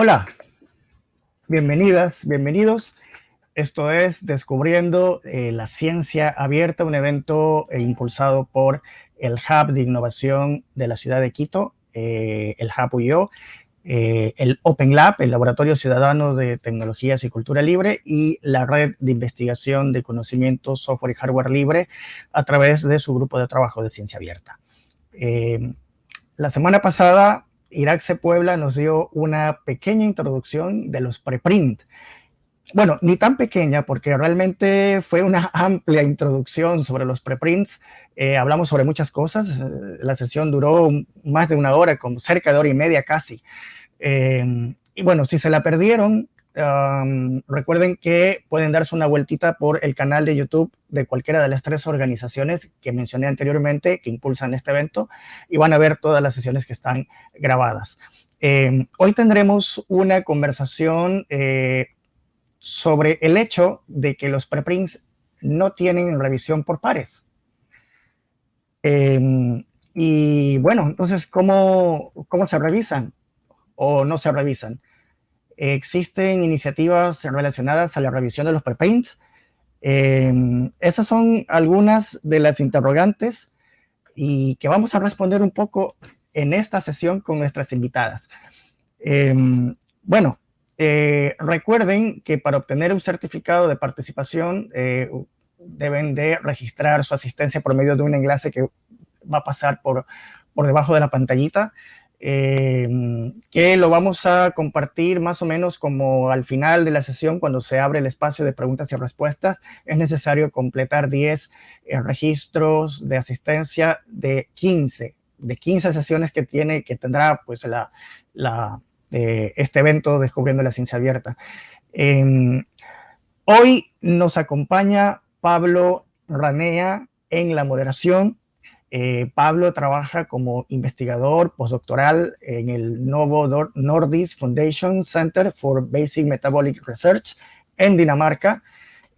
Hola, bienvenidas, bienvenidos. Esto es Descubriendo eh, la Ciencia Abierta, un evento eh, impulsado por el Hub de Innovación de la ciudad de Quito, eh, el Hub UIO, el Open Lab, el Laboratorio Ciudadano de Tecnologías y Cultura Libre, y la Red de Investigación de Conocimiento, Software y Hardware Libre a través de su grupo de trabajo de Ciencia Abierta. la semana pasada Irak Puebla nos dio una pequeña introducción de los preprint. Bueno, ni tan pequeña porque realmente fue una amplia introducción sobre los preprints. Eh, hablamos sobre muchas cosas. La sesión duró más de una hora, como cerca de hora y media casi. Eh, y bueno, si se la perdieron, recuerden que pueden darse una vueltita por el canal de YouTube de cualquiera de las tres organizaciones que mencioné anteriormente que impulsan este evento y van a ver todas las sesiones que están grabadas. Em, hoy tendremos una conversación eh, sobre el hecho de que los preprints no tienen revisión por pares. Em, y bueno, entonces, ¿cómo, ¿cómo se revisan o no se revisan? Existen iniciativas relacionadas a la revisión de los preprints. Em, esas son algunas de las interrogantes y que vamos a responder un poco en esta sesión con nuestras invitadas. Em, bueno, eh, recuerden que para obtener un certificado de participación eh, deben de registrar su asistencia por medio de un enlace que va a pasar por, por debajo de la pantallita. Em, que lo vamos a compartir más o menos como al final de la sesión, cuando se abre el espacio de preguntas y respuestas, es necesario completar 10 eh, registros de asistencia de 15, de 15 sesiones que tiene, que tendrá pues la, eh, este evento Descubriendo la Ciencia Abierta. Em, hoy nos acompaña Pablo Ranea en la moderación. Eh, Pablo trabaja como investigador postdoctoral en el Novo Nordisk Foundation Center for Basic Metabolic Research en Dinamarca.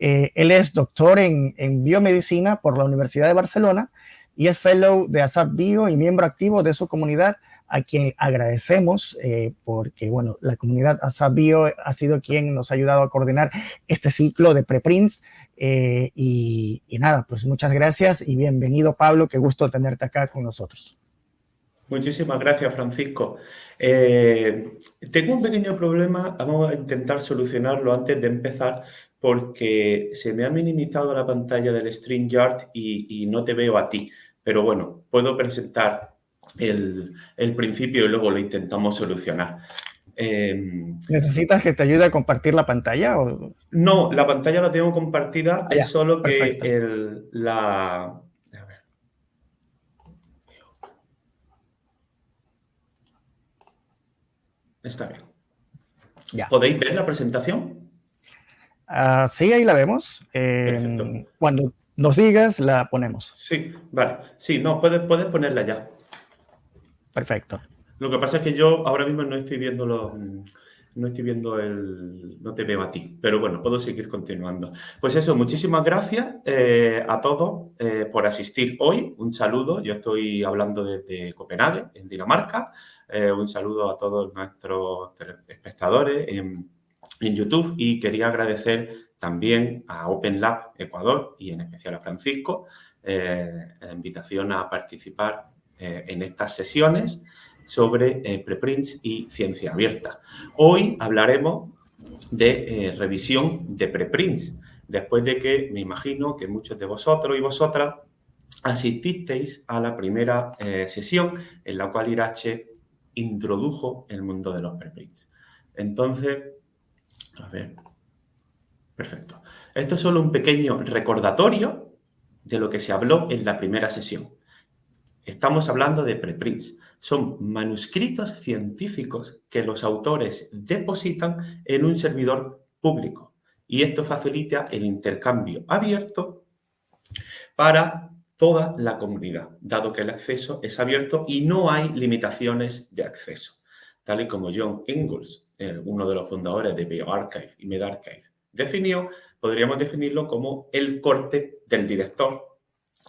Eh, él es doctor en, biomedicina por la Universidad de Barcelona y es fellow de ASAP Bio y miembro activo de su comunidad a quien agradecemos eh, porque, bueno, la comunidad Asabio ha sido quien nos ha ayudado a coordinar este ciclo de preprints. Eh, y, nada, pues muchas gracias y bienvenido, Pablo. Qué gusto tenerte acá con nosotros. Muchísimas gracias, Francisco. Eh, tengo un pequeño problema, vamos a intentar solucionarlo antes de empezar, porque se me ha minimizado la pantalla del StreamYard y, y no te veo a ti. Pero bueno, puedo presentar el, principio y luego lo intentamos solucionar. Em, ¿Necesitas que te ayude a compartir la pantalla? O? No, la pantalla la tengo compartida, es solo que el, la... A ver. Está bien. Ya. ¿Podéis ver la presentación? Ah, sí, ahí la vemos. Em, cuando nos digas, la ponemos. Sí, vale. Sí, no, puedes, puedes ponerla ya. Perfecto. Lo que pasa es que yo ahora mismo no estoy viendo no estoy viendo el, no te veo a ti, pero bueno, puedo seguir continuando. Pues eso, muchísimas gracias eh, a todos eh, por asistir hoy. Un saludo, yo estoy hablando desde Copenhague, en Dinamarca. Eh, un saludo a todos nuestros espectadores en, en YouTube y quería agradecer también a Open Lab Ecuador y en especial a Francisco la invitación a participar eh, en estas sesiones sobre eh, preprints y ciencia abierta. Hoy hablaremos de eh, revisión de preprints, después de que me imagino que muchos de vosotros y vosotras asististeis a la primera sesión en la cual Irache introdujo el mundo de los preprints. Entonces, a ver, perfecto. Esto es solo un pequeño recordatorio de lo que se habló en la primera sesión. Estamos hablando de preprints. Son manuscritos científicos que los autores depositan en un servidor público. Y esto facilita el intercambio abierto para toda la comunidad, dado que el acceso es abierto y no hay limitaciones de acceso. Tal y como John Ingalls, uno de los fundadores de BioArchive y MedArchive, definió, podríamos definirlo como el corte del director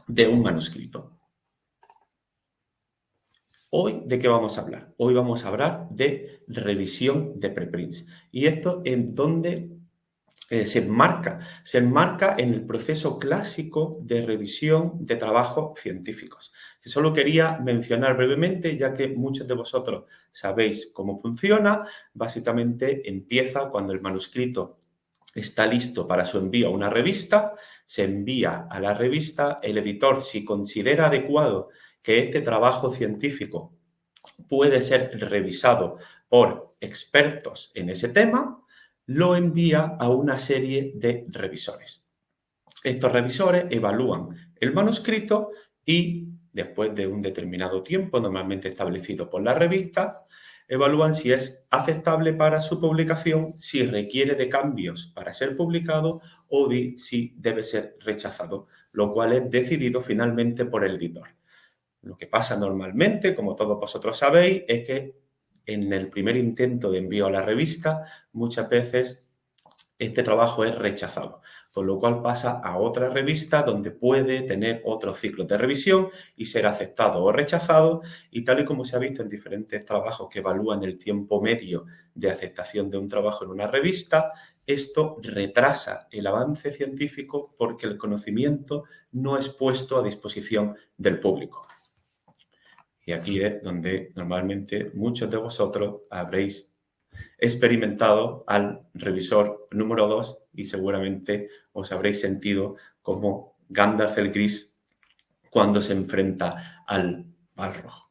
de un manuscrito. Hoy, ¿de qué vamos a hablar? Hoy vamos a hablar de revisión de preprints. Y esto en donde eh, se enmarca, se enmarca en el proceso clásico de revisión de trabajos científicos. Solo quería mencionar brevemente, ya que muchos de vosotros sabéis cómo funciona. Básicamente empieza cuando el manuscrito está listo para su envío a una revista, se envía a la revista, el editor, si considera adecuado que este trabajo científico puede ser revisado por expertos en ese tema, lo envía a una serie de revisores. Estos revisores evalúan el manuscrito y después de un determinado tiempo, normalmente establecido por la revista, evalúan si es aceptable para su publicación, si requiere de cambios para ser publicado o si debe ser rechazado, lo cual es decidido finalmente por el editor. Lo que pasa normalmente, como todos vosotros sabéis, es que en el primer intento de envío a la revista, muchas veces este trabajo es rechazado, por lo cual pasa a otra revista donde puede tener otro ciclo de revisión y ser aceptado o rechazado y tal y como se ha visto en diferentes trabajos que evalúan el tiempo medio de aceptación de un trabajo en una revista, esto retrasa el avance científico porque el conocimiento no es puesto a disposición del público. Y aquí es donde normalmente muchos de vosotros habréis experimentado al revisor número 2 y seguramente os habréis sentido como Gandalf el Gris cuando se enfrenta al Balrog.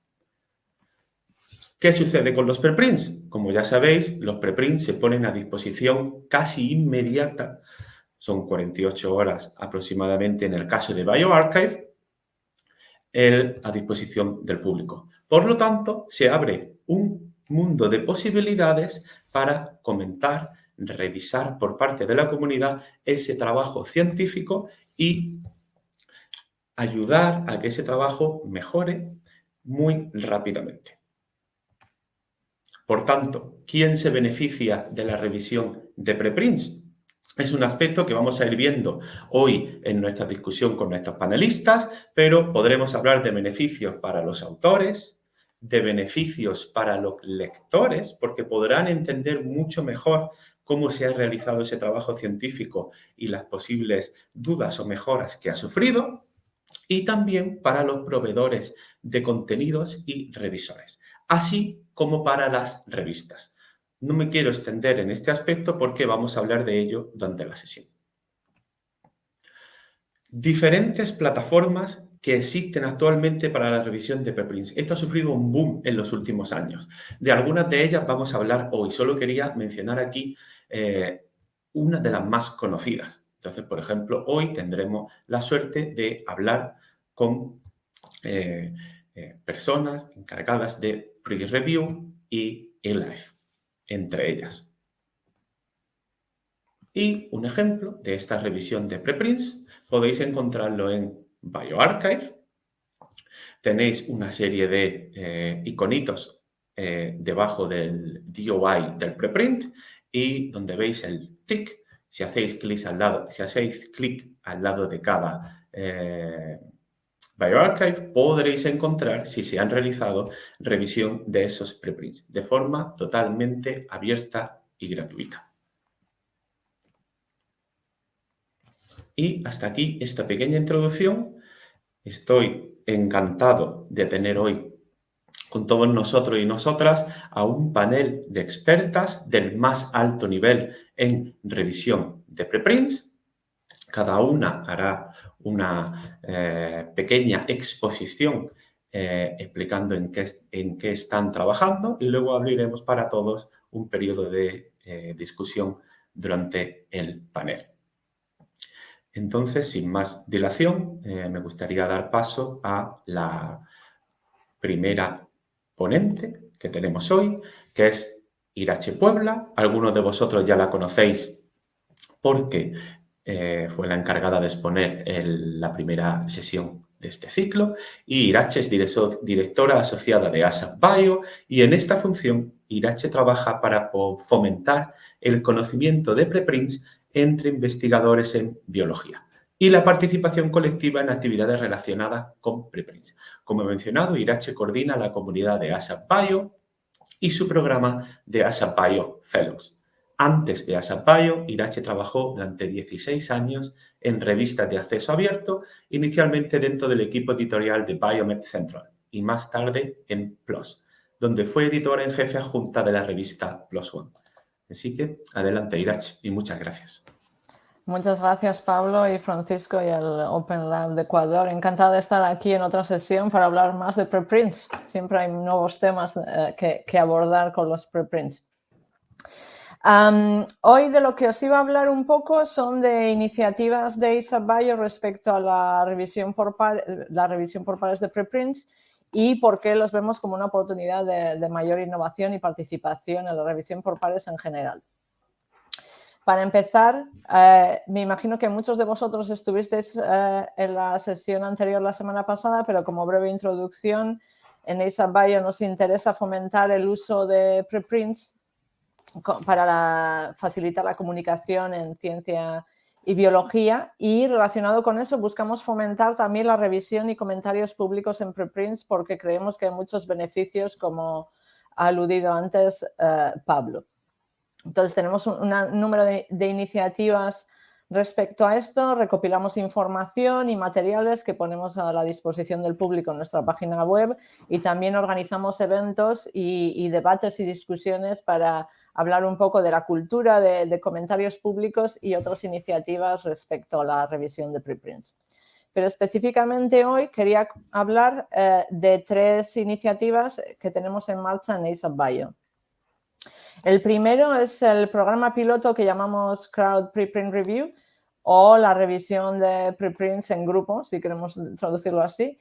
¿Qué sucede con los preprints? Como ya sabéis, los preprints se ponen a disposición casi inmediata, son 48 horas aproximadamente en el caso de BioArchive, el, a disposición del público. Por lo tanto, se abre un mundo de posibilidades para comentar, revisar por parte de la comunidad ese trabajo científico y ayudar a que ese trabajo mejore muy rápidamente. Por tanto, ¿quién se beneficia de la revisión de preprints? Es un aspecto que vamos a ir viendo hoy en nuestra discusión con nuestros panelistas, pero podremos hablar de beneficios para los autores, de beneficios para los lectores, porque podrán entender mucho mejor cómo se ha realizado ese trabajo científico y las posibles dudas o mejoras que ha sufrido, y también para los proveedores de contenidos y revisores, así como para las revistas. No me quiero extender en este aspecto porque vamos a hablar de ello durante la sesión. Diferentes plataformas que existen actualmente para la revisión de preprints. Esto ha sufrido un boom en los últimos años. De algunas de ellas vamos a hablar hoy. Solo quería mencionar aquí eh, una de las más conocidas. Entonces, por ejemplo, hoy tendremos la suerte de hablar con eh, eh, personas encargadas de pre-review y e-life entre ellas. Y un ejemplo de esta revisión de preprints podéis encontrarlo en BioArchive. Tenéis una serie de eh, iconitos eh, debajo del DOI del preprint y donde veis el tick, si hacéis clic al lado, si hacéis clic al lado de cada eh, BioArchive podréis encontrar si se han realizado revisión de esos preprints de forma totalmente abierta y gratuita. Y hasta aquí esta pequeña introducción. Estoy encantado de tener hoy con todos nosotros y nosotras a un panel de expertas del más alto nivel en revisión de preprints cada una hará una eh, pequeña exposición eh, explicando en qué, en qué, están trabajando y luego abriremos para todos un periodo de eh, discusión durante el panel. Entonces, sin más dilación, me gustaría dar paso a la primera ponente que tenemos hoy, que es Irache Puebla. Algunos de vosotros ya la conocéis porque eh, fue la encargada de exponer la primera sesión de este ciclo y Irache es directora asociada de ASAP Bio y en esta función Irache trabaja para fomentar el conocimiento de preprints entre investigadores en biología. y la participación colectiva en actividades relacionadas con preprints. Como he mencionado, Irache coordina la comunidad de ASAP Bio y su programa de ASAP Bio Fellows. Antes de ASAP Bio, Irache trabajó durante 16 años en revistas de acceso abierto, inicialmente dentro del equipo editorial de Biomed Central y más tarde en PLOS, donde fue editora en jefe adjunta de la revista PLOS One. Así que adelante Irache y muchas gracias. Muchas gracias Pablo y Francisco y el Open Lab de Ecuador. Encantada de estar aquí en otra sesión para hablar más de preprints. Siempre hay nuevos temas eh, que, abordar con los preprints. Hoy de lo que os iba a hablar un poco son de iniciativas de ISAB Bio respecto a la revisión por, la revisión por pares de preprints y por qué los vemos como una oportunidad de mayor innovación y participación en la revisión por pares en general. Para empezar, eh, me imagino que muchos de vosotros estuvisteis eh, en la sesión anterior la semana pasada, pero como breve introducción, en ASAP Bio nos interesa fomentar el uso de preprints para facilitar la comunicación en ciencia y biología y relacionado con eso buscamos fomentar también la revisión y comentarios públicos en preprints porque creemos que hay muchos beneficios como ha aludido antes eh, Pablo. Entonces tenemos un, número de, iniciativas respecto a esto, recopilamos información y materiales que ponemos a la disposición del público en nuestra página web y también organizamos eventos y, debates y discusiones para hablar un poco de la cultura de, comentarios públicos y otras iniciativas respecto a la revisión de preprints. Pero específicamente hoy quería hablar eh, de tres iniciativas que tenemos en marcha en ASAP Bio. El primero es el programa piloto que llamamos Crowd Preprint Review o la revisión de preprints en grupo, si queremos traducirlo así.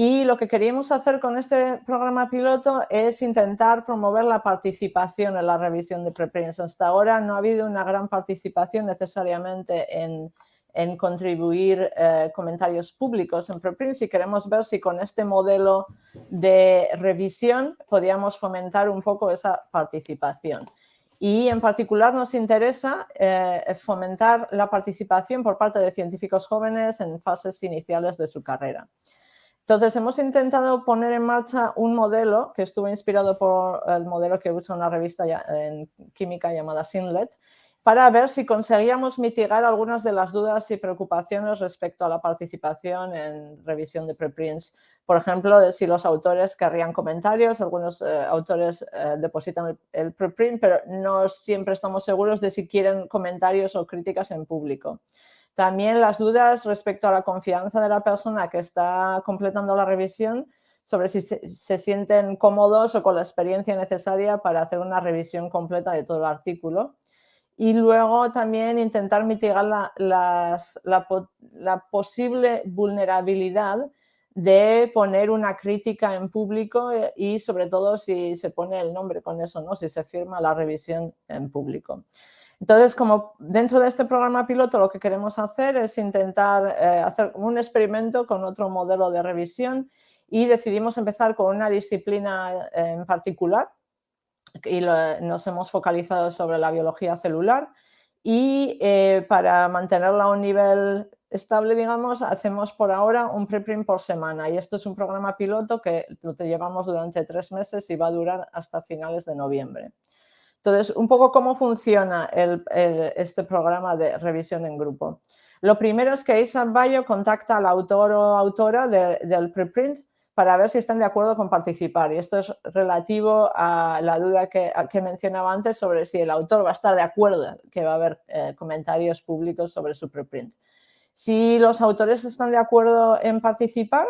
Y lo que queríamos hacer con este programa piloto es intentar promover la participación en la revisión de preprints. Hasta ahora no ha habido una gran participación necesariamente en, en contribuir eh, comentarios públicos en preprints y queremos ver si con este modelo de revisión podíamos fomentar un poco esa participación. Y en particular nos interesa eh, fomentar la participación por parte de científicos jóvenes en fases iniciales de su carrera. Entonces, hemos intentado poner en marcha un modelo que estuvo inspirado por el modelo que usa una revista en química llamada Sinlet, para ver si conseguíamos mitigar algunas de las dudas y preocupaciones respecto a la participación en revisión de preprints. Por ejemplo, de si los autores querrían comentarios, algunos eh, autores eh, depositan el, preprint, pero no siempre estamos seguros de si quieren comentarios o críticas en público. También las dudas respecto a la confianza de la persona que está completando la revisión sobre si se, sienten cómodos o con la experiencia necesaria para hacer una revisión completa de todo el artículo y luego también intentar mitigar la, posible vulnerabilidad de poner una crítica en público eh, y sobre todo si se pone el nombre con eso, ¿no? si se firma la revisión en público. Entonces, como dentro de este programa piloto lo que queremos hacer es intentar eh, hacer un experimento con otro modelo de revisión y decidimos empezar con una disciplina en particular y nos hemos focalizado sobre la biología celular y eh, para mantenerla a un nivel estable, digamos, hacemos por ahora un preprint por semana y esto es un programa piloto que lo llevamos durante tres meses y va a durar hasta finales de noviembre. Entonces, un poco cómo funciona este programa de revisión en grupo. Lo primero es que ISAB Bio contacta al autor o autora del preprint para ver si están de acuerdo con participar. Y esto es relativo a la duda que, mencionaba antes sobre si el autor va a estar de acuerdo que va a haber eh, comentarios públicos sobre su preprint. Si los autores están de acuerdo en participar,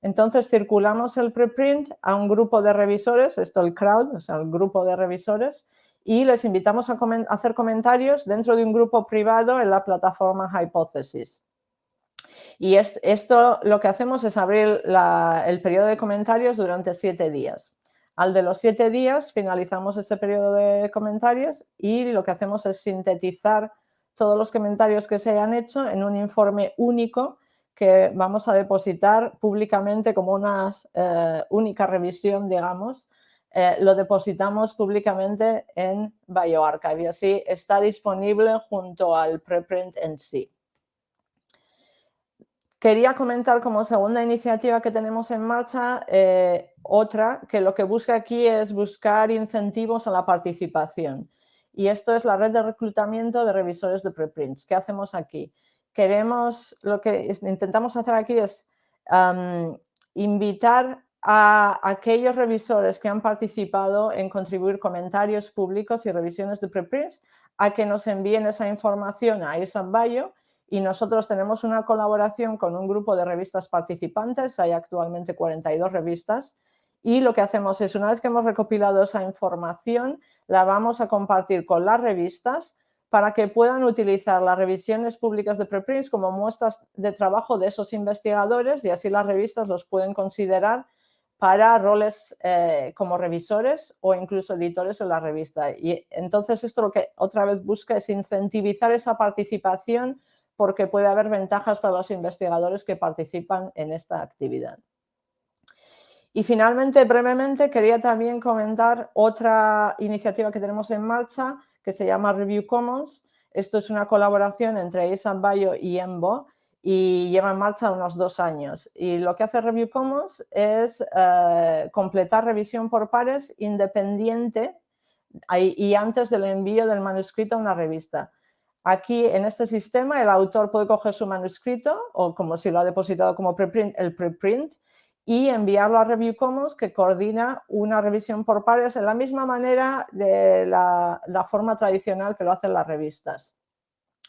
entonces circulamos el preprint a un grupo de revisores, esto el crowd, o sea, el grupo de revisores, y les invitamos a hacer comentarios dentro de un grupo privado en la plataforma Hypothesis. Y esto lo que hacemos es abrir el periodo de comentarios durante siete días. Al de los siete días finalizamos ese periodo de comentarios y lo que hacemos es sintetizar todos los comentarios que se hayan hecho en un informe único que vamos a depositar públicamente como una eh, única revisión, digamos, eh, lo depositamos públicamente en BioArchive y así está disponible junto al preprint en sí. Quería comentar como segunda iniciativa que tenemos en marcha, eh, otra que lo que busca aquí es buscar incentivos a la participación. Y esto es la red de reclutamiento de revisores de preprints. ¿Qué hacemos aquí? Queremos, lo que intentamos hacer aquí es invitar a aquellos revisores que han participado en contribuir comentarios públicos y revisiones de preprints a que nos envíen esa información a Bio. Y nosotros tenemos una colaboración con un grupo de revistas participantes, hay actualmente 42 revistas, y lo que hacemos es, una vez que hemos recopilado esa información, la vamos a compartir con las revistas para que puedan utilizar las revisiones públicas de preprints como muestras de trabajo de esos investigadores y así las revistas los pueden considerar para roles eh, como revisores o incluso editores en la revista. Y entonces esto lo que otra vez busca es incentivizar esa participación porque puede haber ventajas para los investigadores que participan en esta actividad. Y finalmente, brevemente, quería también comentar otra iniciativa que tenemos en marcha que se llama Review Commons. Esto es una colaboración entre ISAM Bio y EMBO y lleva en marcha unos dos años. Y lo que hace Review Commons es eh, completar revisión por pares independiente y antes del envío del manuscrito a una revista. Aquí en este sistema el autor puede coger su manuscrito o como si lo ha depositado como preprint, el preprint y enviarlo a Review Commons que coordina una revisión por pares en la misma manera de la, forma tradicional que lo hacen las revistas.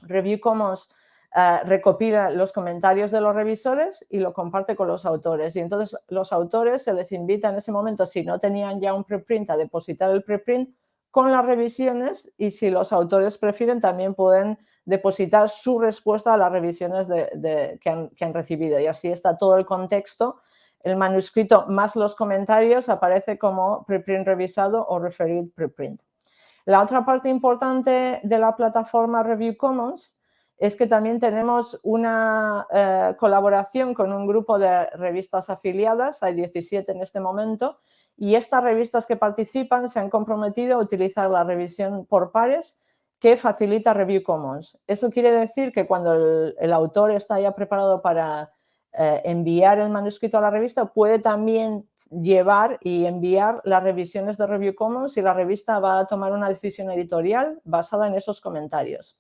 Review Commons eh, recopila los comentarios de los revisores y lo comparte con los autores. Y entonces los autores se les invita en ese momento, si no tenían ya un preprint, a depositar el preprint con las revisiones y si los autores prefieren también pueden depositar su respuesta a las revisiones que, han, recibido y así está todo el contexto. El manuscrito más los comentarios aparece como preprint revisado o referid preprint. La otra parte importante de la plataforma Review Commons es que también tenemos una eh, colaboración con un grupo de revistas afiliadas, hay 17 en este momento, y estas revistas que participan se han comprometido a utilizar la revisión por pares que facilita Review Commons. Eso quiere decir que cuando el, autor está ya preparado para eh, enviar el manuscrito a la revista, puede también llevar y enviar las revisiones de Review Commons y la revista va a tomar una decisión editorial basada en esos comentarios.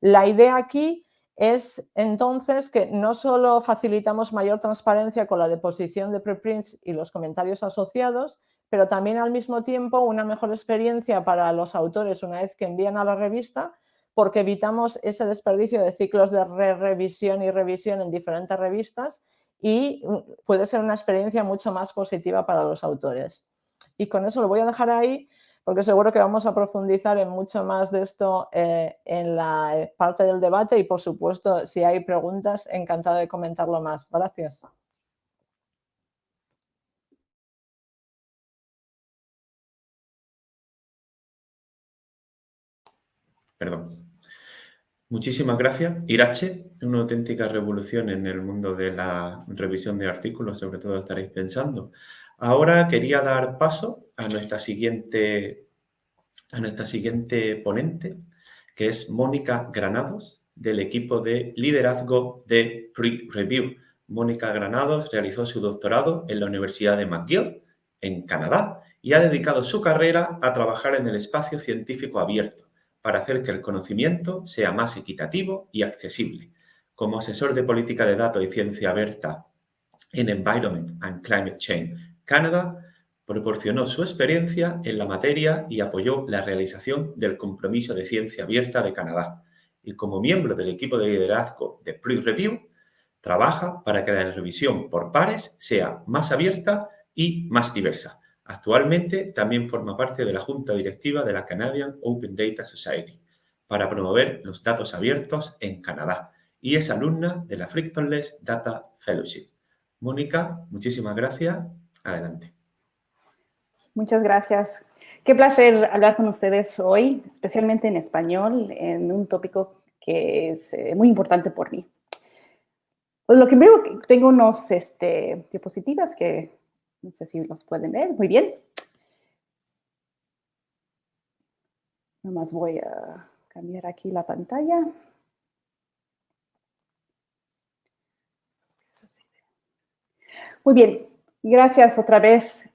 La idea aquí es entonces que no solo facilitamos mayor transparencia con la deposición de preprints y los comentarios asociados, pero también al mismo tiempo una mejor experiencia para los autores una vez que envían a la revista porque evitamos ese desperdicio de ciclos de re revisión y revisión en diferentes revistas y mm, puede ser una experiencia mucho más positiva para los autores. Y con eso lo voy a dejar ahí porque seguro que vamos a profundizar en mucho más de esto eh, en la eh, parte del debate y, por supuesto, si hay preguntas, encantado de comentarlo más. Gracias. Perdón. Muchísimas gracias. Irache, una auténtica revolución en el mundo de la revisión de artículos, sobre todo estaréis pensando. Ahora quería dar paso a nuestra siguiente, a nuestra siguiente ponente, que es Mónica Granados, del equipo de liderazgo de Pre-Review. Mónica Granados realizó su doctorado en la Universidad de McGill, en Canadá, y ha dedicado su carrera a trabajar en el espacio científico abierto para hacer que el conocimiento sea más equitativo y accesible. Como asesor de política de datos y ciencia abierta en Environment and Climate Change Canadá proporcionó su experiencia en la materia y apoyó la realización del Compromiso de Ciencia Abierta de Canadá. Y como miembro del equipo de liderazgo de Pre-Review, trabaja para que la revisión por pares sea más abierta y más diversa. Actualmente también forma parte de la Junta Directiva de la Canadian Open Data Society para promover los datos abiertos en Canadá y es alumna de la Frictionless Data Fellowship. Mónica, muchísimas gracias Adelante. Muchas gracias. Qué placer hablar con ustedes hoy, especialmente en español, en un tópico que es eh, muy importante por mí. Pues lo que primero tengo unos este, diapositivas que no sé si los pueden ver. Muy bien. Nomás voy a cambiar aquí la pantalla. Muy bien, gracias otra vez.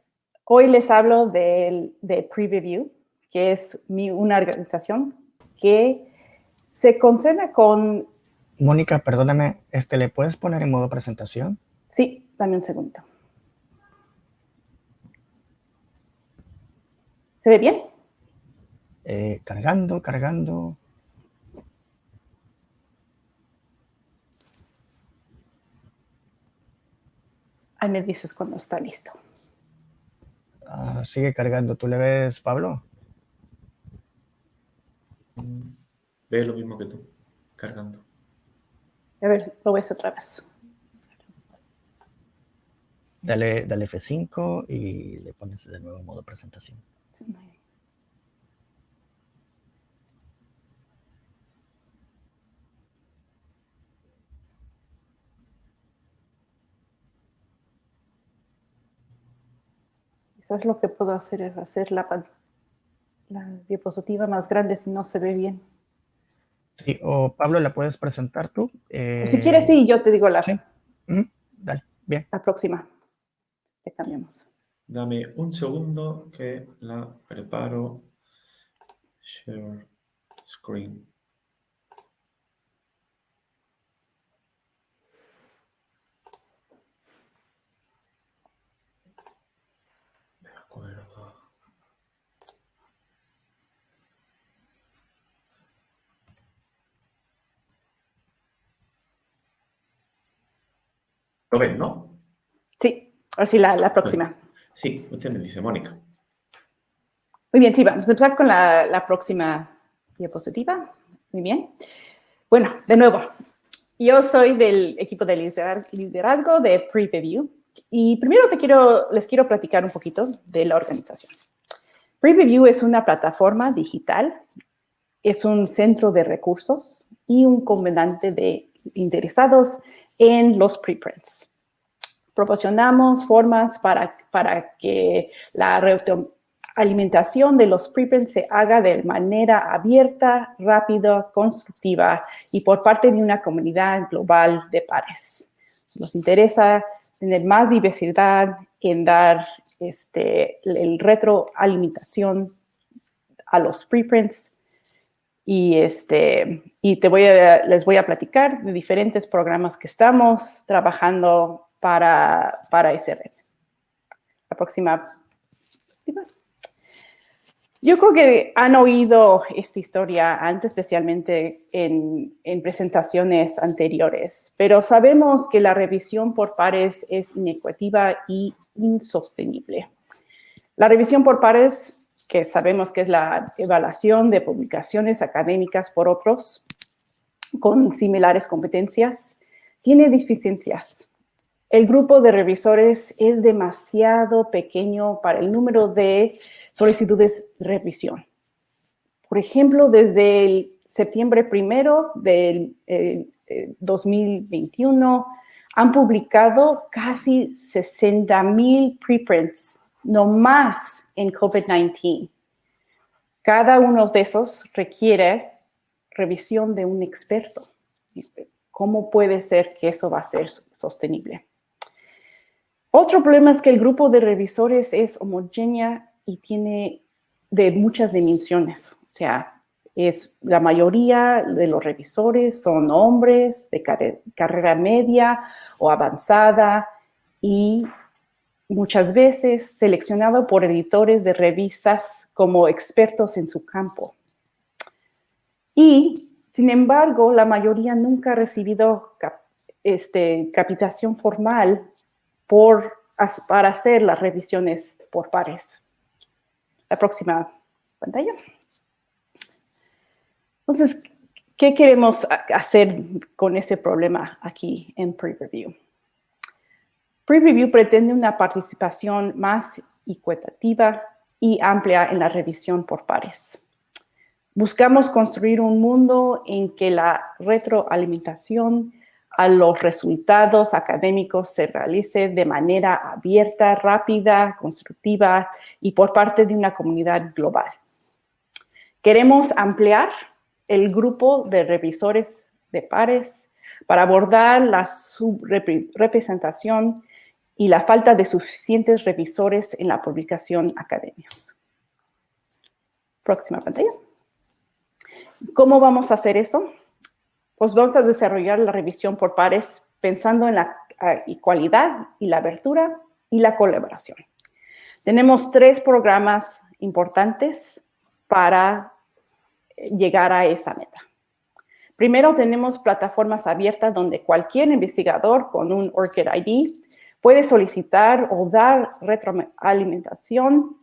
Hoy les hablo de, de Preview, que es mi, una organización que se concerna con... Mónica, perdóname, este, ¿le puedes poner en modo presentación? Sí, dame un segundo. ¿Se ve bien? Eh, cargando, cargando. Ahí me dices cuando está listo. Sigue cargando. ¿Tú le ves, Pablo? Ve lo mismo que tú, cargando. A ver, lo ves otra vez. Dale, dale F5 y le pones de nuevo modo presentación. Sí, Quizás lo que puedo hacer es hacer la, la diapositiva más grande si no se ve bien. Sí, o Pablo, ¿la puedes presentar tú? O si quieres, sí, yo te digo la, Sí. Ujú, Dale, bien. la próxima. Le cambiamos. Dame un segundo que la preparo. Share screen. ¿Lo ven, no? Sí, ahora sí, la, la próxima. Sí, usted me dice, Mónica. Muy bien, sí, vamos a empezar con la, la próxima diapositiva. Muy bien. Bueno, de nuevo, yo soy del equipo de liderazgo de Preview y primero te quiero, les quiero platicar un poquito de la organización. Preview es una plataforma digital, es un centro de recursos y un comandante de interesados en los preprints. Proporcionamos formas para, para que la alimentación de los preprints se haga de manera abierta, rápida, constructiva y por parte de una comunidad global de pares. Nos interesa tener más diversidad en dar este, el retroalimentación a los preprints y, este, y te voy a, les voy a platicar de diferentes programas que estamos trabajando para, para SRM. La próxima. Yo creo que han oído esta historia antes, especialmente en, en, presentaciones anteriores, pero sabemos que la revisión por pares es inequitativa y insostenible. La revisión por pares, que sabemos que es la evaluación de publicaciones académicas por otros con similares competencias, tiene deficiencias. El grupo de revisores es demasiado pequeño para el número de solicitudes de revisión. Por ejemplo, desde el septiembre primero del eh, eh, 2021 han publicado casi 60 mil preprints, no más en COVID-19. Cada uno de esos requiere revisión de un experto. ¿Cómo puede ser que eso va a ser sostenible? Otro problema es que el grupo de revisores es homogénea y tiene de muchas dimensiones. O sea, es la mayoría de los revisores son hombres de car carrera media o avanzada y muchas veces seleccionado por editores de revistas como expertos en su campo. Y, sin embargo, la mayoría nunca ha recibido cap este, capacitación formal por, para hacer las revisiones por pares. La próxima pantalla. Entonces, ¿qué queremos hacer con ese problema aquí en Preview? Preview pretende una participación más equitativa y amplia en la revisión por pares. Buscamos construir un mundo en que la retroalimentación a los resultados académicos se realice de manera abierta, rápida, constructiva y por parte de una comunidad global. Queremos ampliar el grupo de revisores de pares para abordar la subrepresentación y la falta de suficientes revisores en la publicación académicas. Próxima pantalla. ¿Cómo vamos a hacer eso? Pues vamos a desarrollar la revisión por pares pensando en la igualdad y la abertura y la colaboración. Tenemos tres programas importantes para llegar a esa meta. Primero, tenemos plataformas abiertas donde cualquier investigador con un ORCID ID puede solicitar o dar retroalimentación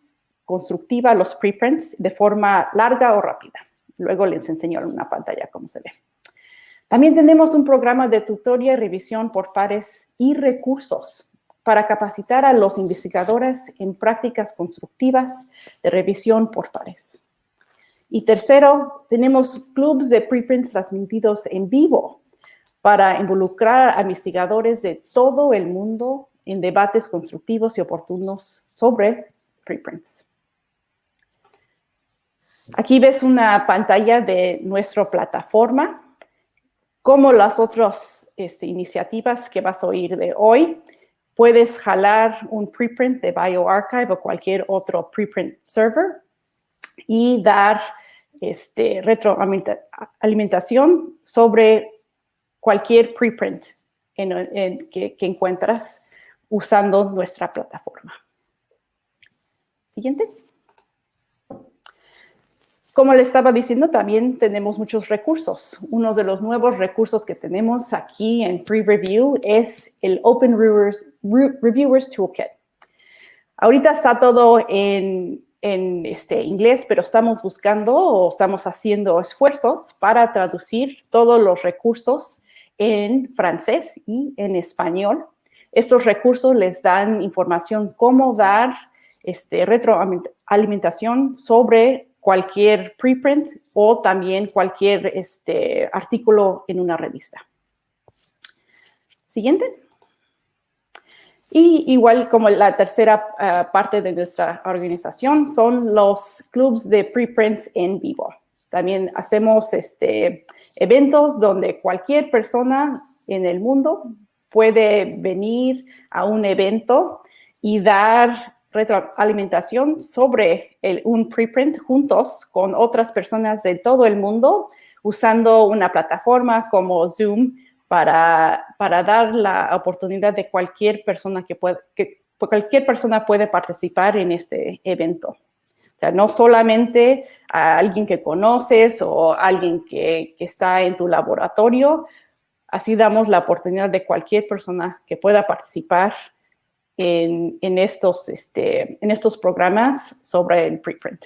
constructiva a los preprints de forma larga o rápida. Luego les enseño en una pantalla cómo se ve. También tenemos un programa de tutoría y revisión por pares y recursos para capacitar a los investigadores en prácticas constructivas de revisión por pares. Y tercero, tenemos clubs de preprints transmitidos en vivo para involucrar a investigadores de todo el mundo en debates constructivos y oportunos sobre preprints. Aquí ves una pantalla de nuestra plataforma, como las otras este, iniciativas que vas a oír de hoy. Puedes jalar un preprint de BioArchive o cualquier otro preprint server y dar este, retroalimentación sobre cualquier preprint que, que encuentras usando nuestra plataforma. Siguiente. Como le estaba diciendo, también tenemos muchos recursos. Uno de los nuevos recursos que tenemos aquí en Pre-Review es el Open Reviewers, Toolkit. Ahorita está todo en, en este, inglés, pero estamos buscando o estamos haciendo esfuerzos para traducir todos los recursos en francés y en español. Estos recursos les dan información cómo dar este, retroalimentación sobre cualquier preprint o también cualquier este, artículo en una revista. Siguiente. Y igual como la tercera ah, parte de nuestra organización son los clubs de preprints en vivo. También hacemos este, eventos donde cualquier persona en el mundo puede venir a un evento y dar retroalimentación sobre un preprint juntos con otras personas de todo el mundo usando una plataforma como Zoom para, para dar la oportunidad de cualquier persona que pueda, que cualquier persona puede participar en este evento. O sea, no solamente a alguien que conoces o alguien que, que está en tu laboratorio, así damos la oportunidad de cualquier persona que pueda participar en, estos, este, en estos programas sobre el preprint.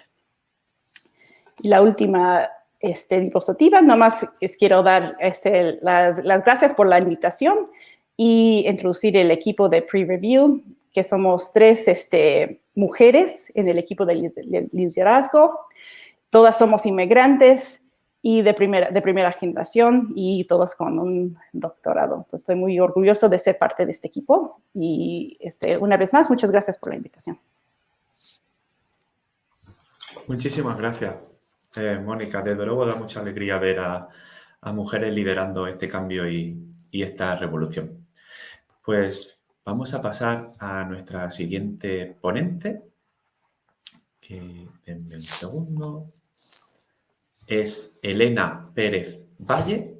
Y la última este, diapositiva, nomás les quiero dar este, las, gracias por la invitación y introducir el equipo de pre-review, que somos tres este, mujeres en el equipo de liderazgo. Todas somos inmigrantes y de primera, de primera generación y todos con un doctorado. Estoy muy orgulloso de ser parte de este equipo y este, una vez más, muchas gracias por la invitación. Muchísimas gracias, eh, Mónica. Desde luego da mucha alegría ver a, mujeres liderando este cambio y, y esta revolución. Pues vamos a pasar a nuestra siguiente ponente. Que, denme un segundo es Elena Pérez Valle.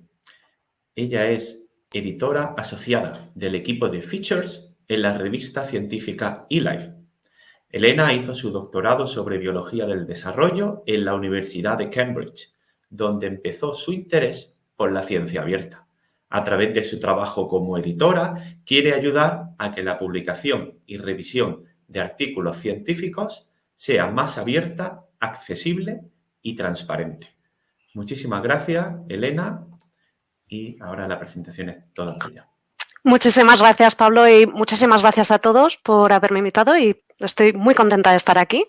Ella es editora asociada del equipo de Features en la revista científica eLife. Elena hizo su doctorado sobre biología del desarrollo en la Universidad de Cambridge, donde empezó su interés por la ciencia abierta. A través de su trabajo como editora, quiere ayudar a que la publicación y revisión de artículos científicos sea más abierta, accesible y transparente. Muchísimas gracias, Elena. Y ahora la presentación es toda tuya. Muchísimas gracias, Pablo, y muchísimas gracias a todos por haberme invitado y estoy muy contenta de estar aquí.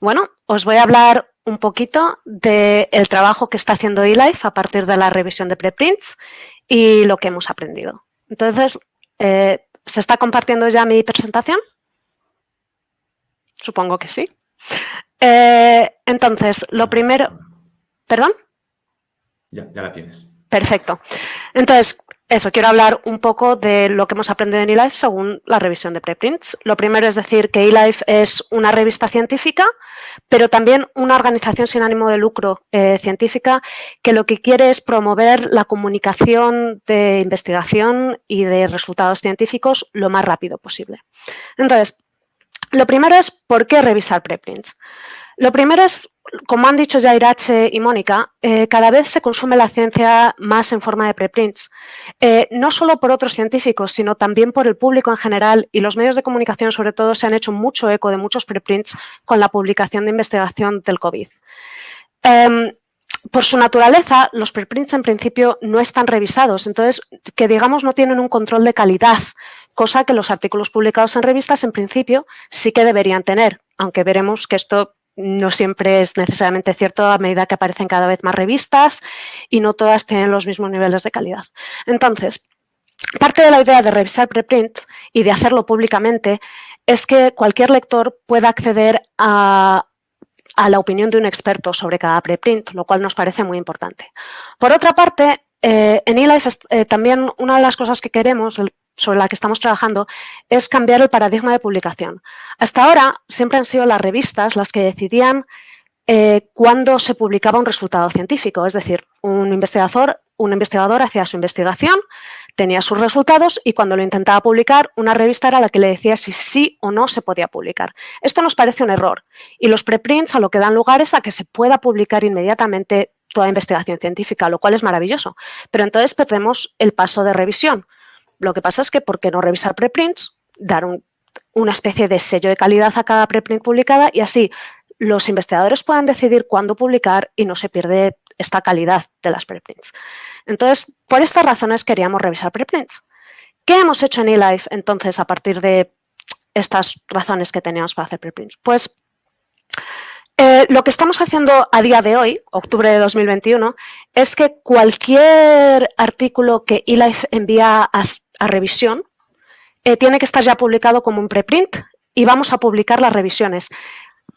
Bueno, os voy a hablar un poquito del trabajo que está haciendo eLife a partir de la revisión de preprints y lo que hemos aprendido. Entonces, eh, ¿se está compartiendo ya mi presentación? Supongo que sí. Eh, entonces, lo primero... ¿Perdón? Ya, ya la tienes. Perfecto. Entonces, eso, quiero hablar un poco de lo que hemos aprendido en eLife según la revisión de preprints. Lo primero es decir que eLife es una revista científica, pero también una organización sin ánimo de lucro eh, científica que lo que quiere es promover la comunicación de investigación y de resultados científicos lo más rápido posible. Entonces, lo primero es ¿por qué revisar preprints? Lo primero es, como han dicho ya Irache y Mónica, eh, cada vez se consume la ciencia más en forma de preprints. Eh, no solo por otros científicos, sino también por el público en general y los medios de comunicación sobre todo se han hecho mucho eco de muchos preprints con la publicación de investigación del COVID. Em, por su naturaleza, los preprints en principio no están revisados, entonces que digamos no tienen un control de calidad, cosa que los artículos publicados en revistas en principio sí que deberían tener, aunque veremos que esto no siempre es necesariamente cierto a medida que aparecen cada vez más revistas y no todas tienen los mismos niveles de calidad. Entonces, parte de la idea de revisar preprints y de hacerlo públicamente es que cualquier lector pueda acceder a, la opinión de un experto sobre cada preprint, lo cual nos parece muy importante. Por otra parte, eh, en eLife eh, también una de las cosas que queremos, sobre la que estamos trabajando es cambiar el paradigma de publicación. Hasta ahora siempre han sido las revistas las que decidían eh, cuándo se publicaba un resultado científico, es decir, un investigador, un investigador hacía su investigación, tenía sus resultados y cuando lo intentaba publicar, una revista era la que le decía si sí o no se podía publicar. Esto nos parece un error y los preprints a lo que dan lugar es a que se pueda publicar inmediatamente toda investigación científica, lo cual es maravilloso. Pero entonces perdemos el paso de revisión. Lo que pasa es que, ¿por qué no revisar preprints? Dar una especie de sello de calidad a cada preprint publicada y así los investigadores puedan decidir cuándo publicar y no se pierde esta calidad de las preprints. Entonces, por estas razones queríamos revisar preprints. ¿Qué hemos hecho en eLife entonces a partir de estas razones que teníamos para hacer preprints? Pues eh, lo que estamos haciendo a día de hoy, octubre de 2021, es que cualquier artículo que eLife envía a, revisión eh, tiene que estar ya publicado como un preprint y vamos a publicar las revisiones.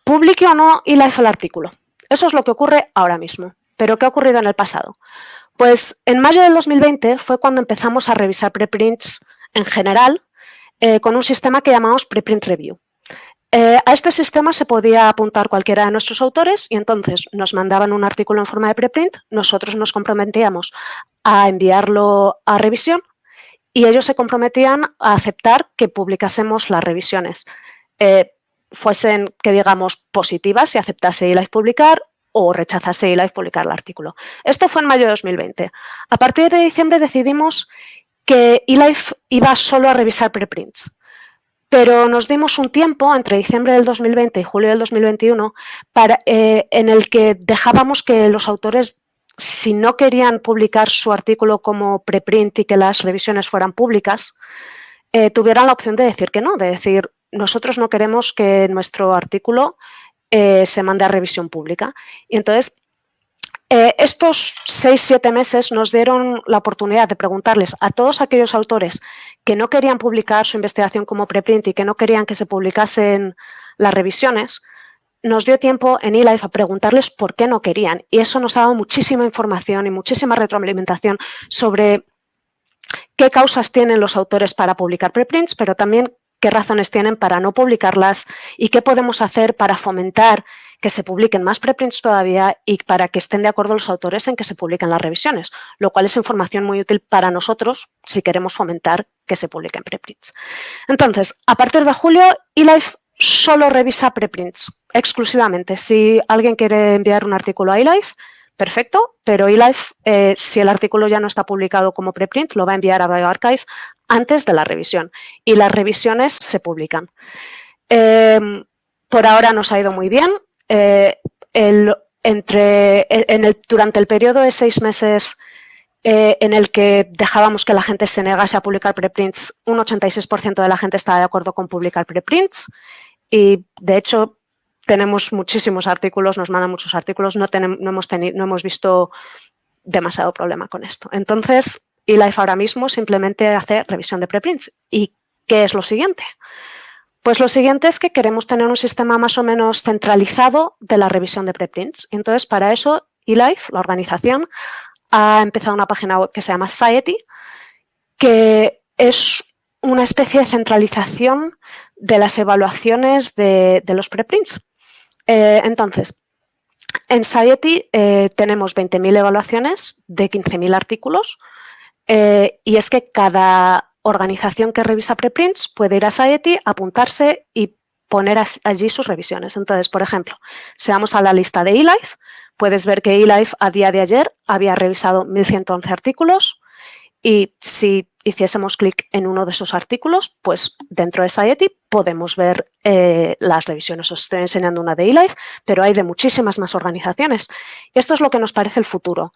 Publique o no eLife el artículo. Eso es lo que ocurre ahora mismo. ¿Pero qué ha ocurrido en el pasado? Pues en mayo del 2020 fue cuando empezamos a revisar preprints en general eh, con un sistema que llamamos Preprint Review. Eh, a este sistema se podía apuntar cualquiera de nuestros autores y entonces nos mandaban un artículo en forma de preprint, nosotros nos comprometíamos a enviarlo a revisión y ellos se comprometían a aceptar que publicásemos las revisiones, eh, fuesen, que digamos, positivas y aceptase eLife publicar o rechazase eLife publicar el artículo. Esto fue en mayo de 2020. A partir de diciembre decidimos que eLife iba solo a revisar preprints pero nos dimos un tiempo entre diciembre del 2020 y julio del 2021 para, eh, en el que dejábamos que los autores, si no querían publicar su artículo como preprint y que las revisiones fueran públicas, eh, tuvieran la opción de decir que no, de decir, nosotros no queremos que nuestro artículo eh, se mande a revisión pública. Y entonces eh, estos seis, siete meses nos dieron la oportunidad de preguntarles a todos aquellos autores que no querían publicar su investigación como preprint y que no querían que se publicasen las revisiones, nos dio tiempo en eLife a preguntarles por qué no querían. Y eso nos ha dado muchísima información y muchísima retroalimentación sobre qué causas tienen los autores para publicar preprints, pero también qué razones tienen para no publicarlas y qué podemos hacer para fomentar que se publiquen más preprints todavía y para que estén de acuerdo los autores en que se publiquen las revisiones, lo cual es información muy útil para nosotros si queremos fomentar que se publiquen preprints. Entonces, a partir de julio, eLife solo revisa preprints exclusivamente. Si alguien quiere enviar un artículo a eLife, perfecto, pero eLife, eh, si el artículo ya no está publicado como preprint, lo va a enviar a BioArchive antes de la revisión y las revisiones se publican. Em, por ahora nos ha ido muy bien. Eh, entre, en el, durante el periodo de seis meses eh, en el que dejábamos que la gente se negase a publicar preprints, un 86% de la gente estaba de acuerdo con publicar preprints y de hecho tenemos muchísimos artículos, nos mandan muchos artículos, no, tenemos, no, hemos, tenido, no hemos visto demasiado problema con esto. Entonces, eLife ahora mismo simplemente hace revisión de preprints. ¿Y qué es lo siguiente? Pues lo siguiente es que queremos tener un sistema más o menos centralizado de la revisión de preprints. Entonces, para eso, eLife, la organización, ha empezado una página web que se llama Society que es una especie de centralización de las evaluaciones de, los preprints. Eh, entonces, en Society eh, tenemos 20.000 evaluaciones de 15.000 artículos eh, y es que cada organización que revisa preprints puede ir a Society, apuntarse y poner allí sus revisiones. Entonces, por ejemplo, si vamos a la lista de eLife, puedes ver que eLife a día de ayer había revisado 1.111 artículos y si hiciésemos clic en uno de esos artículos, pues dentro de Society podemos ver eh, las revisiones. Os estoy enseñando una de eLife, pero hay de muchísimas más organizaciones. Esto es lo que nos parece el futuro,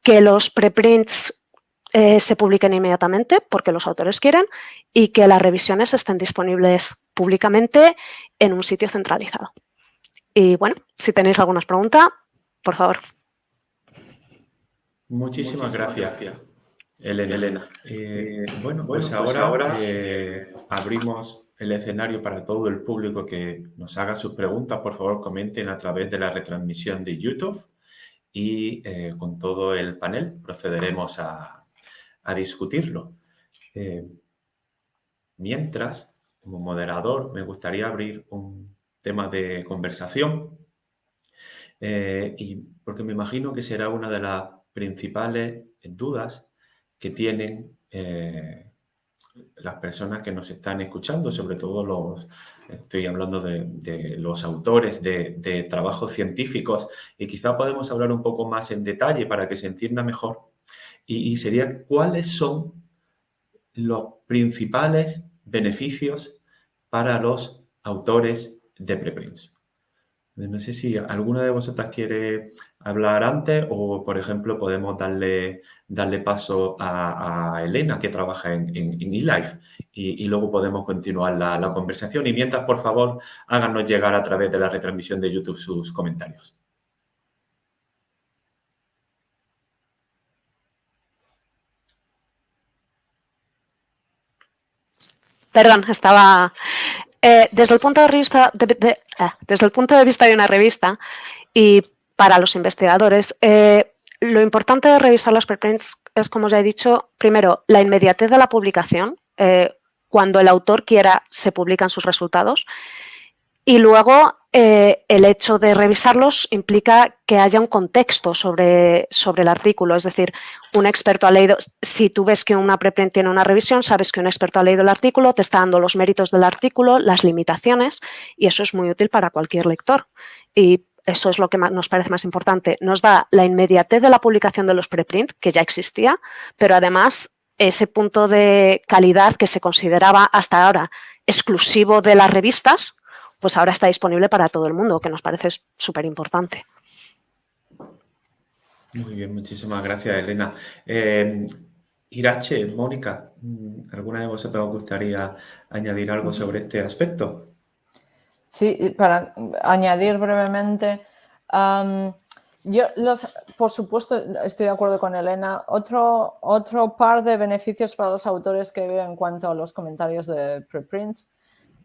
que los preprints eh, se publiquen inmediatamente porque los autores quieren y que las revisiones estén disponibles públicamente en un sitio centralizado. Y bueno, si tenéis alguna pregunta, por favor. Muchísimas, gracias, Elena. Eh, bueno, pues, pues ahora, eh, abrimos el escenario para todo el público que nos haga sus preguntas. Por favor, comenten a través de la retransmisión de YouTube y con todo el panel procederemos a, a discutirlo. Eh, mientras, como moderador, me gustaría abrir un tema de conversación eh, y porque me imagino que será una de las principales dudas que tienen eh, las personas que nos están escuchando, sobre todo los, estoy hablando de, los autores de, trabajos científicos y quizá podemos hablar un poco más en detalle para que se entienda mejor y, sería cuáles son los principales beneficios para los autores de preprints. No sé si alguna de vosotras quiere hablar antes o, por ejemplo, podemos darle, darle paso a, Elena, que trabaja en, en, eLife, y, luego podemos continuar la, la, conversación. Y mientras, por favor, háganos llegar a través de la retransmisión de YouTube sus comentarios. Perdón, estaba... Eh, desde, el punto de vista de, ah, desde el punto de vista de una revista y para los investigadores, eh, lo importante de revisar los preprints es, como ya he dicho, primero, la inmediatez de la publicación. Eh, cuando el autor quiera, se publican sus resultados. Y luego eh, el hecho de revisarlos implica que haya un contexto sobre, sobre el artículo. Es decir, un experto ha leído, si tú ves que una preprint tiene una revisión, sabes que un experto ha leído el artículo, te está dando los méritos del artículo, las limitaciones, y eso es muy útil para cualquier lector. Y eso es lo que nos parece más importante. Nos da la inmediatez de la publicación de los preprint, que ya existía, pero además ese punto de calidad que se consideraba hasta ahora exclusivo de las revistas, pues ahora está disponible para todo el mundo, que nos parece súper importante. Muy bien, muchísimas gracias, Elena. Eh, Irache, Mónica, ¿alguna de vosotros os gustaría añadir algo sobre este aspecto? Sí, para añadir brevemente, yo los, por supuesto estoy de acuerdo con Elena. Otro, otro par de beneficios para los autores que veo en cuanto a los comentarios de preprints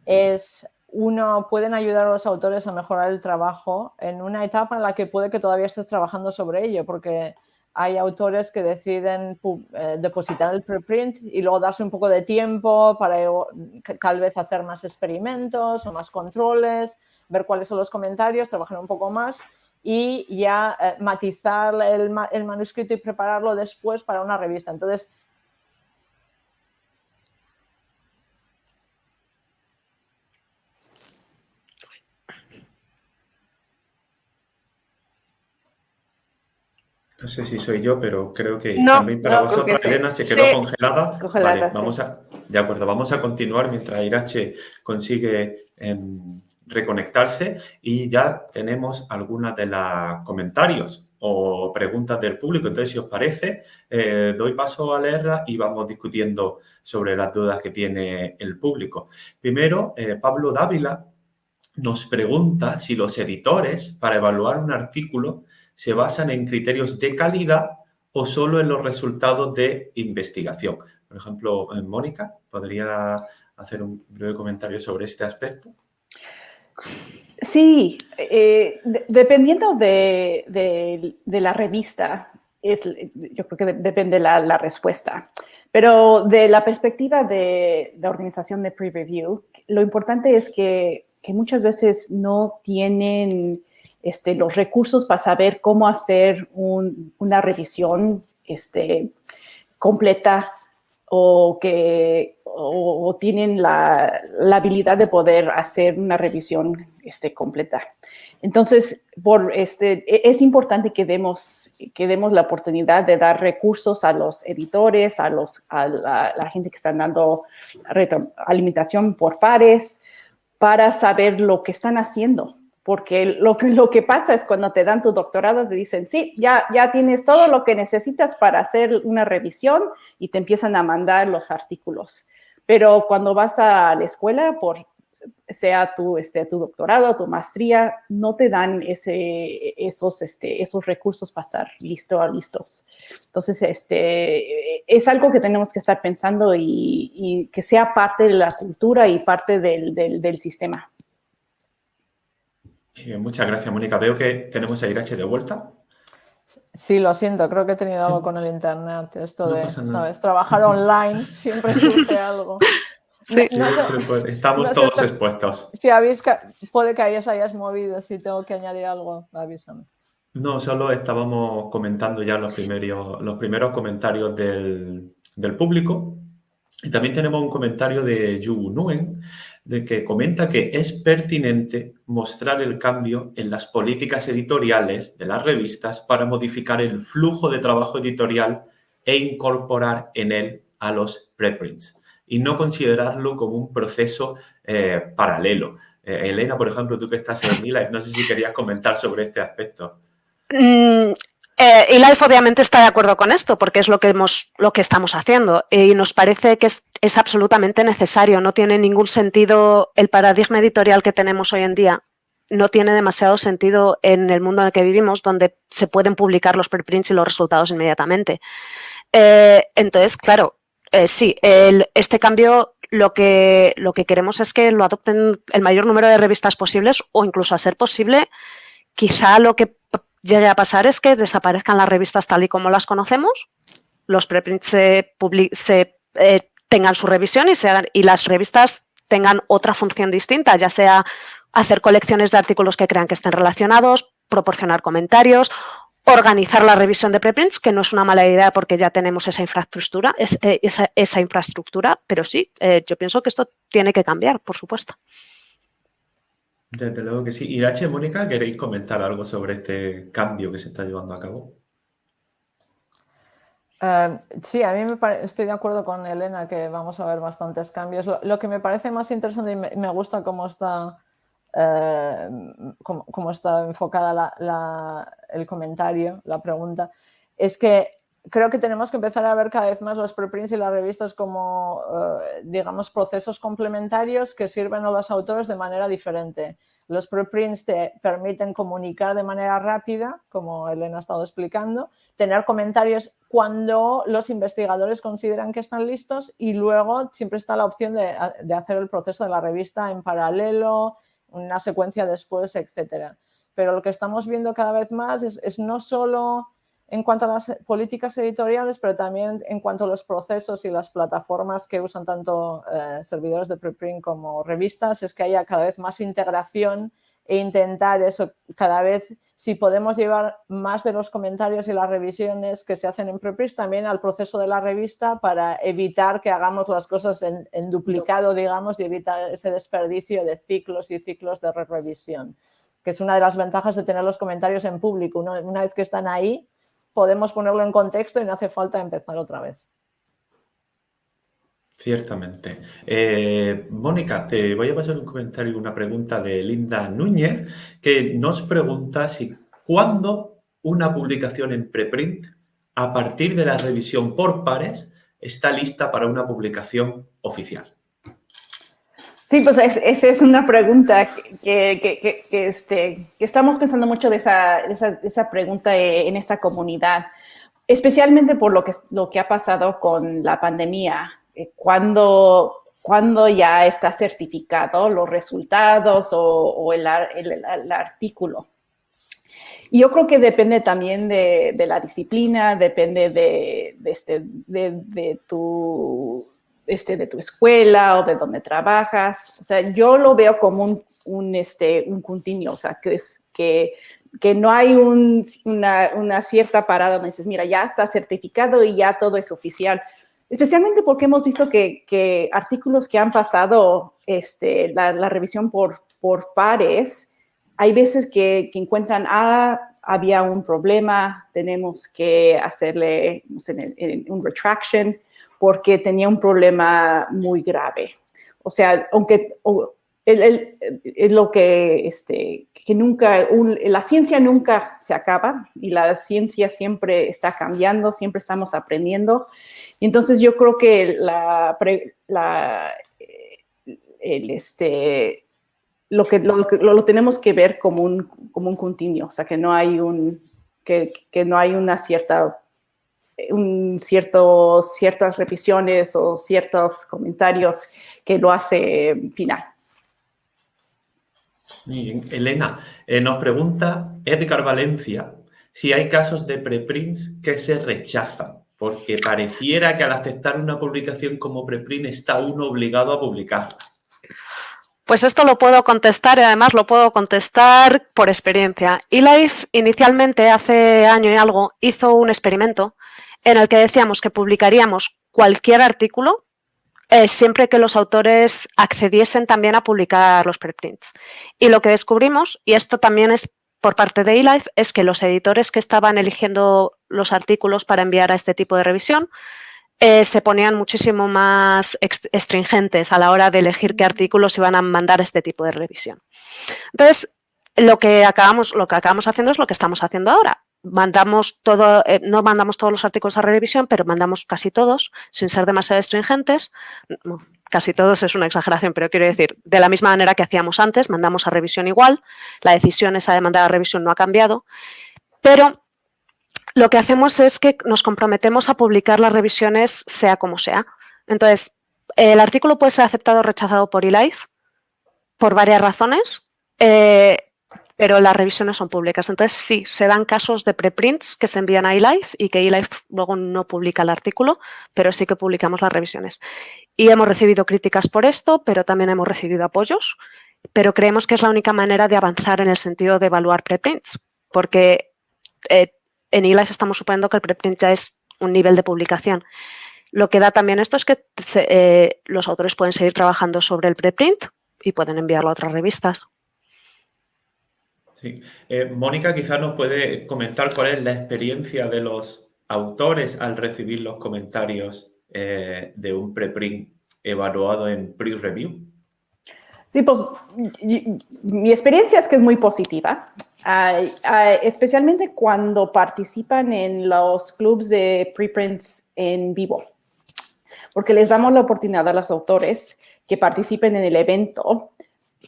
es uno, pueden ayudar a los autores a mejorar el trabajo en una etapa en la que puede que todavía estés trabajando sobre ello, porque hay autores que deciden eh, depositar el preprint y luego darse un poco de tiempo para tal vez hacer más experimentos o más controles, ver cuáles son los comentarios, trabajar un poco más y ya eh, matizar el, el manuscrito y prepararlo después para una revista. Entonces, No sé si soy yo, pero creo que también para vosotros, Elena, se quedó congelada. Vale, vamos a, de acuerdo, vamos a continuar mientras Irache consigue em, reconectarse y ya tenemos algunas de los comentarios o preguntas del público. Entonces, si os parece, eh, doy paso a leerlas y vamos discutiendo sobre las dudas que tiene el público. Primero, eh, Pablo Dávila nos pregunta si los editores, para evaluar un artículo, se basan en criterios de calidad o solo en los resultados de investigación. Por ejemplo, Mónica, ¿podría hacer un breve comentario sobre este aspecto? Sí, eh, dependiendo de, la revista, es, yo creo que depende la, la respuesta. Pero de la perspectiva de la organización de pre-review, lo importante es que, que, muchas veces no tienen este, los recursos para saber cómo hacer un, una revisión este, completa o que o, tienen la, habilidad de poder hacer una revisión este, completa. Entonces, por e, es importante que demos, que demos la oportunidad de dar recursos a los editores, a, los, a la, gente que están dando alimentación por pares, para saber lo que están haciendo porque lo que, lo que pasa es cuando te dan tu doctorado, te dicen, sí, ya, ya tienes todo lo que necesitas para hacer una revisión y te empiezan a mandar los artículos. Pero cuando vas a la escuela, por sea tu, este, tu doctorado, tu maestría, no te dan ese, esos, este, esos recursos para estar listo a listos. Entonces, este, es algo que tenemos que estar pensando y, y que sea parte de la cultura y parte del, del, del sistema. Eh, muchas gracias, Mónica. Veo que tenemos a Irache de vuelta. Sí, lo siento, creo que he tenido algo con el internet. Esto de, ¿sabes? Trabajar online siempre surge algo. Sí, estamos todos expuestos. Si habéis, puede que hayas, hayas movido, si tengo que añadir algo, avísame. No, solo estábamos comentando ya los primeros, los primeros comentarios del, del público. Y también tenemos un comentario de Yu Nuen, de que comenta que es pertinente mostrar el cambio en las políticas editoriales de las revistas para modificar el flujo de trabajo editorial e incorporar en él a los preprints y no considerarlo como un proceso eh, paralelo. Eh, Elena, por ejemplo, tú que estás en Life, no sé si querías comentar sobre este aspecto. Mm, eh, y Life obviamente está de acuerdo con esto porque es lo que, hemos, lo que estamos haciendo y nos parece que es, es, absolutamente necesario. No tiene ningún sentido el paradigma editorial que tenemos hoy en día. No tiene demasiado sentido en el mundo en el que vivimos donde se pueden publicar los preprints y los resultados inmediatamente. Eh, entonces, claro, eh, sí, el, este cambio lo que, lo que queremos es que lo adopten el mayor número de revistas posibles o incluso a ser posible, quizá lo que llegue a pasar es que desaparezcan las revistas tal y como las conocemos, los preprints se, se eh, tengan su revisión y, y las revistas tengan otra función distinta, ya sea hacer colecciones de artículos que crean que estén relacionados, proporcionar comentarios, organizar la revisión de preprints, que no es una mala idea porque ya tenemos esa infraestructura, eh, esa, esa, infraestructura pero sí, eh, yo pienso que esto tiene que cambiar, por supuesto. Desde luego que sí. Irache, Mónica, ¿queréis comentar algo sobre este cambio que se está llevando a cabo? Uh, sí, a mí me estoy de acuerdo con Elena que vamos a ver bastantes cambios. Lo, que me parece más interesante y me, gusta cómo está, uh, cómo, cómo, está enfocada el comentario, la pregunta, es que creo que tenemos que empezar a ver cada vez más los preprints y las revistas como, uh, digamos, procesos complementarios que sirven a los autores de manera diferente. Los preprints te permiten comunicar de manera rápida, como Elena ha estado explicando, tener comentarios cuando los investigadores consideran que están listos y luego siempre está la opción de, de hacer el proceso de la revista en paralelo, una secuencia después, etc. Pero lo que estamos viendo cada vez más es, es no solo en cuanto a las políticas editoriales, pero también en cuanto a los procesos y las plataformas que usan tanto eh, servidores de preprint como revistas, es que haya cada vez más integración e intentar eso cada vez, si podemos llevar más de los comentarios y las revisiones que se hacen en preprint también al proceso de la revista para evitar que hagamos las cosas en, duplicado, digamos, y evitar ese desperdicio de ciclos y ciclos de revisión, que es una de las ventajas de tener los comentarios en público. Una vez que están ahí, podemos ponerlo en contexto y no hace falta empezar otra vez. Ciertamente. Eh, Mónica, te voy a pasar un comentario, una pregunta de Linda Núñez, que nos pregunta si cuándo una publicación en preprint, a partir de la revisión por pares, está lista para una publicación oficial. Sí, pues es, esa es una pregunta que, que, que, este, que estamos pensando mucho de esa, esa, esa, pregunta en esta comunidad, especialmente por lo que, lo que ha pasado con la pandemia. Eh, cuando, cuando ya está certificado los resultados o, o el, el, el, artículo. Y yo creo que depende también de, la disciplina, depende de, este, de, tu, este, de tu escuela o de donde trabajas. O sea, yo lo veo como un, un, este, un continuo, o sea, que, es, que, que no hay una, una, cierta parada donde dices, mira, ya está certificado y ya todo es oficial. Especialmente porque hemos visto que, que artículos que han pasado este, la, revisión por, por pares, hay veces que, encuentran, ah, había un problema, tenemos que hacerle un retraction porque tenía un problema muy grave. O sea, aunque es lo que, este, que nunca, la ciencia nunca se acaba y la ciencia siempre está cambiando, siempre estamos aprendiendo. Y entonces yo creo que la, la el, este, lo que lo, tenemos que ver como un, como un continuo, o sea, que no hay un, que, que no hay una cierta, un ciertas revisiones o ciertos comentarios que lo hace final. Elena, eh, nos pregunta Edgar Valencia si hay casos de preprints que se rechazan, porque pareciera que al aceptar una publicación como preprint está uno obligado a publicarla. Pues esto lo puedo contestar y además lo puedo contestar por experiencia. eLife inicialmente, hace año y algo, hizo un experimento en el que decíamos que publicaríamos cualquier artículo eh, siempre que los autores accediesen también a publicar los preprints. Y lo que descubrimos, y esto también es por parte de eLife, es que los editores que estaban eligiendo los artículos para enviar a este tipo de revisión eh, se ponían muchísimo más estringentes a la hora de elegir qué artículos iban a mandar este tipo de revisión. Entonces, lo que acabamos, lo que acabamos haciendo es lo que estamos haciendo ahora. Mandamos todo, eh, no mandamos todos los artículos a revisión, pero mandamos casi todos, sin ser demasiado estringentes. casi todos es una exageración, pero quiero decir, de la misma manera que hacíamos antes, mandamos a revisión igual. La decisión esa de mandar a revisión no ha cambiado, pero lo que hacemos es que nos comprometemos a publicar las revisiones sea como sea. Entonces, el artículo puede ser aceptado o rechazado por eLife por varias razones, eh, pero las revisiones son públicas. Entonces, sí, se dan casos de preprints que se envían a eLife y que eLife luego no publica el artículo, pero sí que publicamos las revisiones. Y hemos recibido críticas por esto, pero también hemos recibido apoyos, pero creemos que es la única manera de avanzar en el sentido de evaluar preprints, porque eh, en eLife estamos suponiendo que el preprint ya es un nivel de publicación. Lo que da también esto es que eh, los autores pueden seguir trabajando sobre el preprint y pueden enviarlo a otras revistas. Sí. Eh, Mónica quizás nos puede comentar cuál es la experiencia de los autores al recibir los comentarios eh, de un preprint evaluado en pre-review. Sí, pues mi experiencia es que es muy positiva, especialmente cuando participan en los clubs de preprints en vivo, porque les damos la oportunidad a los autores que participen en el evento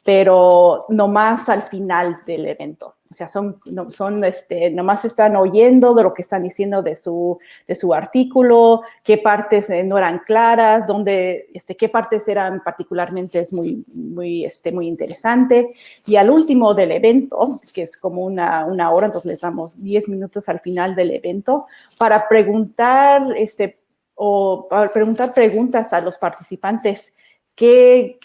pero no más al final del evento. O sea, son, no, son este, nomás están oyendo de lo que están diciendo de su, de su artículo, qué partes eh, no eran claras, dónde, este, qué partes eran particularmente es muy, muy, este, muy interesante. Y al último del evento, que es como una, una hora, entonces les damos 10 minutos al final del evento para preguntar, este, o para preguntar preguntas a los participantes qué,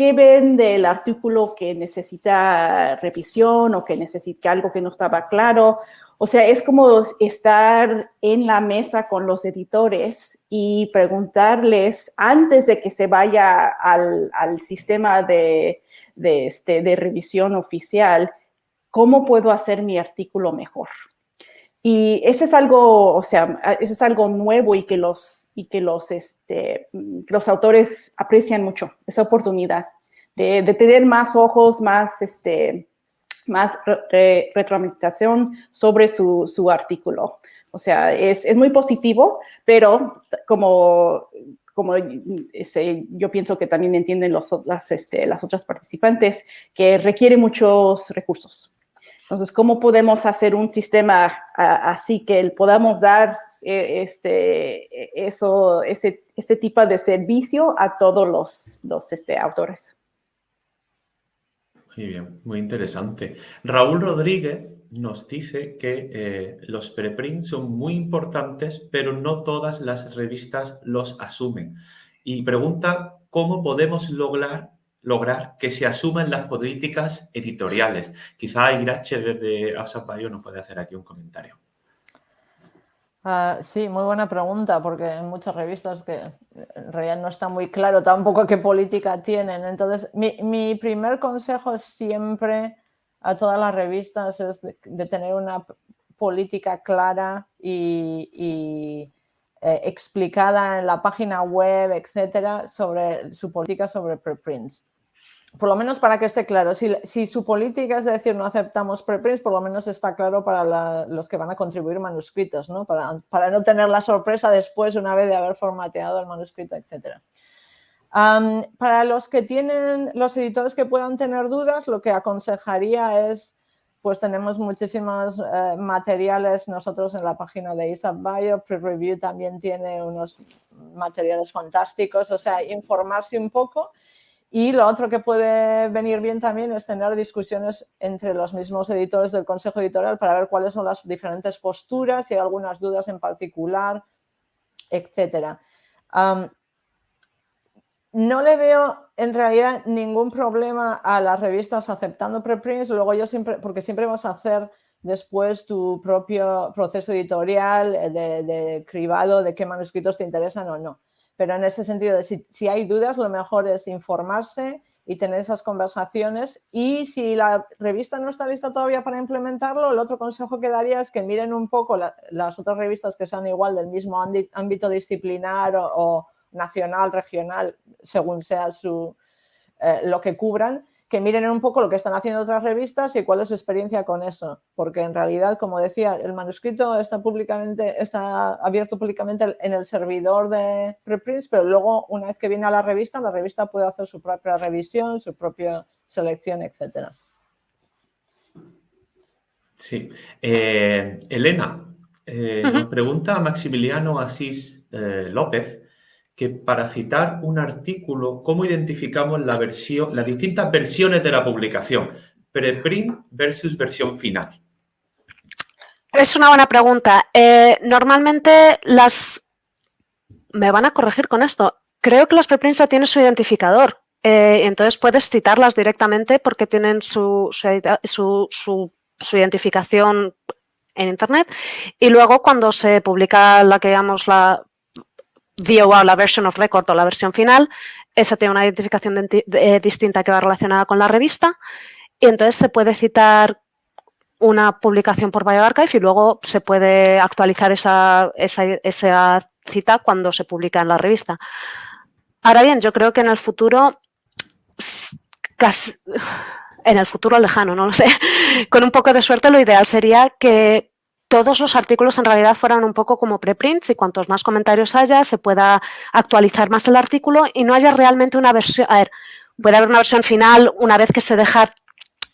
¿Qué ven del artículo que necesita revisión o que necesita algo que no estaba claro? O sea, es como estar en la mesa con los editores y preguntarles antes de que se vaya al, sistema de, este, de revisión oficial, ¿cómo puedo hacer mi artículo mejor? Y eso es algo, o sea, eso es algo nuevo y que los y que los, este, los autores aprecian mucho, esa oportunidad de, tener más ojos, más, este, más retroalimentación sobre su, su, artículo. O sea, es, es, muy positivo, pero como, como este, yo pienso que también entienden los, las, este, las otras participantes, que requiere muchos recursos. Entonces, ¿cómo podemos hacer un sistema así que podamos dar eh, este, eso, ese, tipo de servicio a todos los, los este, autores? Muy bien, muy interesante. Raúl Rodríguez nos dice que eh, los preprints son muy importantes, pero no todas las revistas los asumen. Y pregunta cómo podemos lograr, lograr que se asuman las políticas editoriales. Quizá Irache desde Bayo nos puede hacer aquí un comentario. Ah, sí, muy buena pregunta, porque en muchas revistas que en realidad no está muy claro tampoco qué política tienen. Entonces, mi, primer consejo siempre a todas las revistas es de, tener una política clara y, eh, explicada en la página web, etcétera, sobre su política sobre preprints por lo menos para que esté claro, si, su política es decir no aceptamos preprints, por lo menos está claro para los que van a contribuir manuscritos, ¿no? Para, no tener la sorpresa después una vez de haber formateado el manuscrito, etc. para los que tienen, los editores que puedan tener dudas, lo que aconsejaría es, pues tenemos muchísimos eh, materiales nosotros en la página de ISAP Bio, Pre-Review también tiene unos materiales fantásticos, o sea, informarse un poco y lo otro que puede venir bien también es tener discusiones entre los mismos editores del consejo editorial para ver cuáles son las diferentes posturas, si hay algunas dudas en particular, etc. no le veo en realidad ningún problema a las revistas aceptando preprints, luego yo siempre, porque siempre vas a hacer después tu propio proceso editorial de, cribado de qué manuscritos te interesan o no. Pero en ese sentido, si, hay dudas, lo mejor es informarse y tener esas conversaciones. Y si la revista no está lista todavía para implementarlo, el otro consejo que daría es que miren un poco las otras revistas que sean igual del mismo ámbito disciplinar o, nacional, regional, según sea su, eh, lo que cubran, que miren un poco lo que están haciendo otras revistas y cuál es su experiencia con eso. Porque en realidad, como decía, el manuscrito está, públicamente, está abierto públicamente en el servidor de preprints, pero luego, una vez que viene a la revista, la revista puede hacer su propia revisión, su propia selección, etc. Sí. Eh, Elena, eh, nos pregunta Maximiliano Asís eh, López que para citar un artículo, ¿cómo identificamos la versión, las distintas versiones de la publicación? Preprint versus versión final. Es una buena pregunta. Eh, normalmente las... Me van a corregir con esto. Creo que las preprints ya tienen su identificador. Eh, entonces puedes citarlas directamente porque tienen su, su, su, identificación en Internet. Y luego cuando se publica la que llamamos la VOR, la version of record o la versión final, esa tiene una identificación eh, distinta que va relacionada con la revista. Y entonces se puede citar una publicación por BioArchive y luego se puede actualizar esa, esa, cita cuando se publica en la revista. Ahora bien, yo creo que en el futuro, casi, en el futuro lejano, no lo sé, con un poco de suerte lo ideal sería que todos los artículos en realidad fueran un poco como preprints y cuantos más comentarios haya, se pueda actualizar más el artículo y no haya realmente una versión, a ver, puede haber una versión final una vez que se deja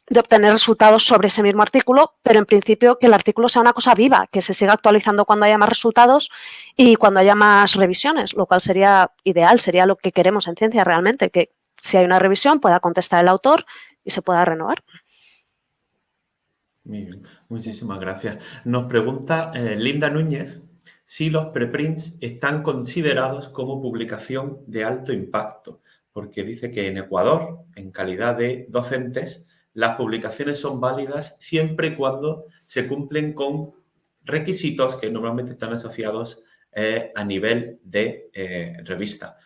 de obtener resultados sobre ese mismo artículo, pero en principio que el artículo sea una cosa viva, que se siga actualizando cuando haya más resultados y cuando haya más revisiones, lo cual sería ideal, sería lo que queremos en ciencia realmente, que si hay una revisión pueda contestar el autor y se pueda renovar. Muy bien, muchísimas gracias. Nos pregunta eh, Linda Núñez si los preprints están considerados como publicación de alto impacto, porque dice que en Ecuador, en calidad de docentes, las publicaciones son válidas siempre y cuando se cumplen con requisitos que normalmente están asociados eh, a nivel de eh, revista.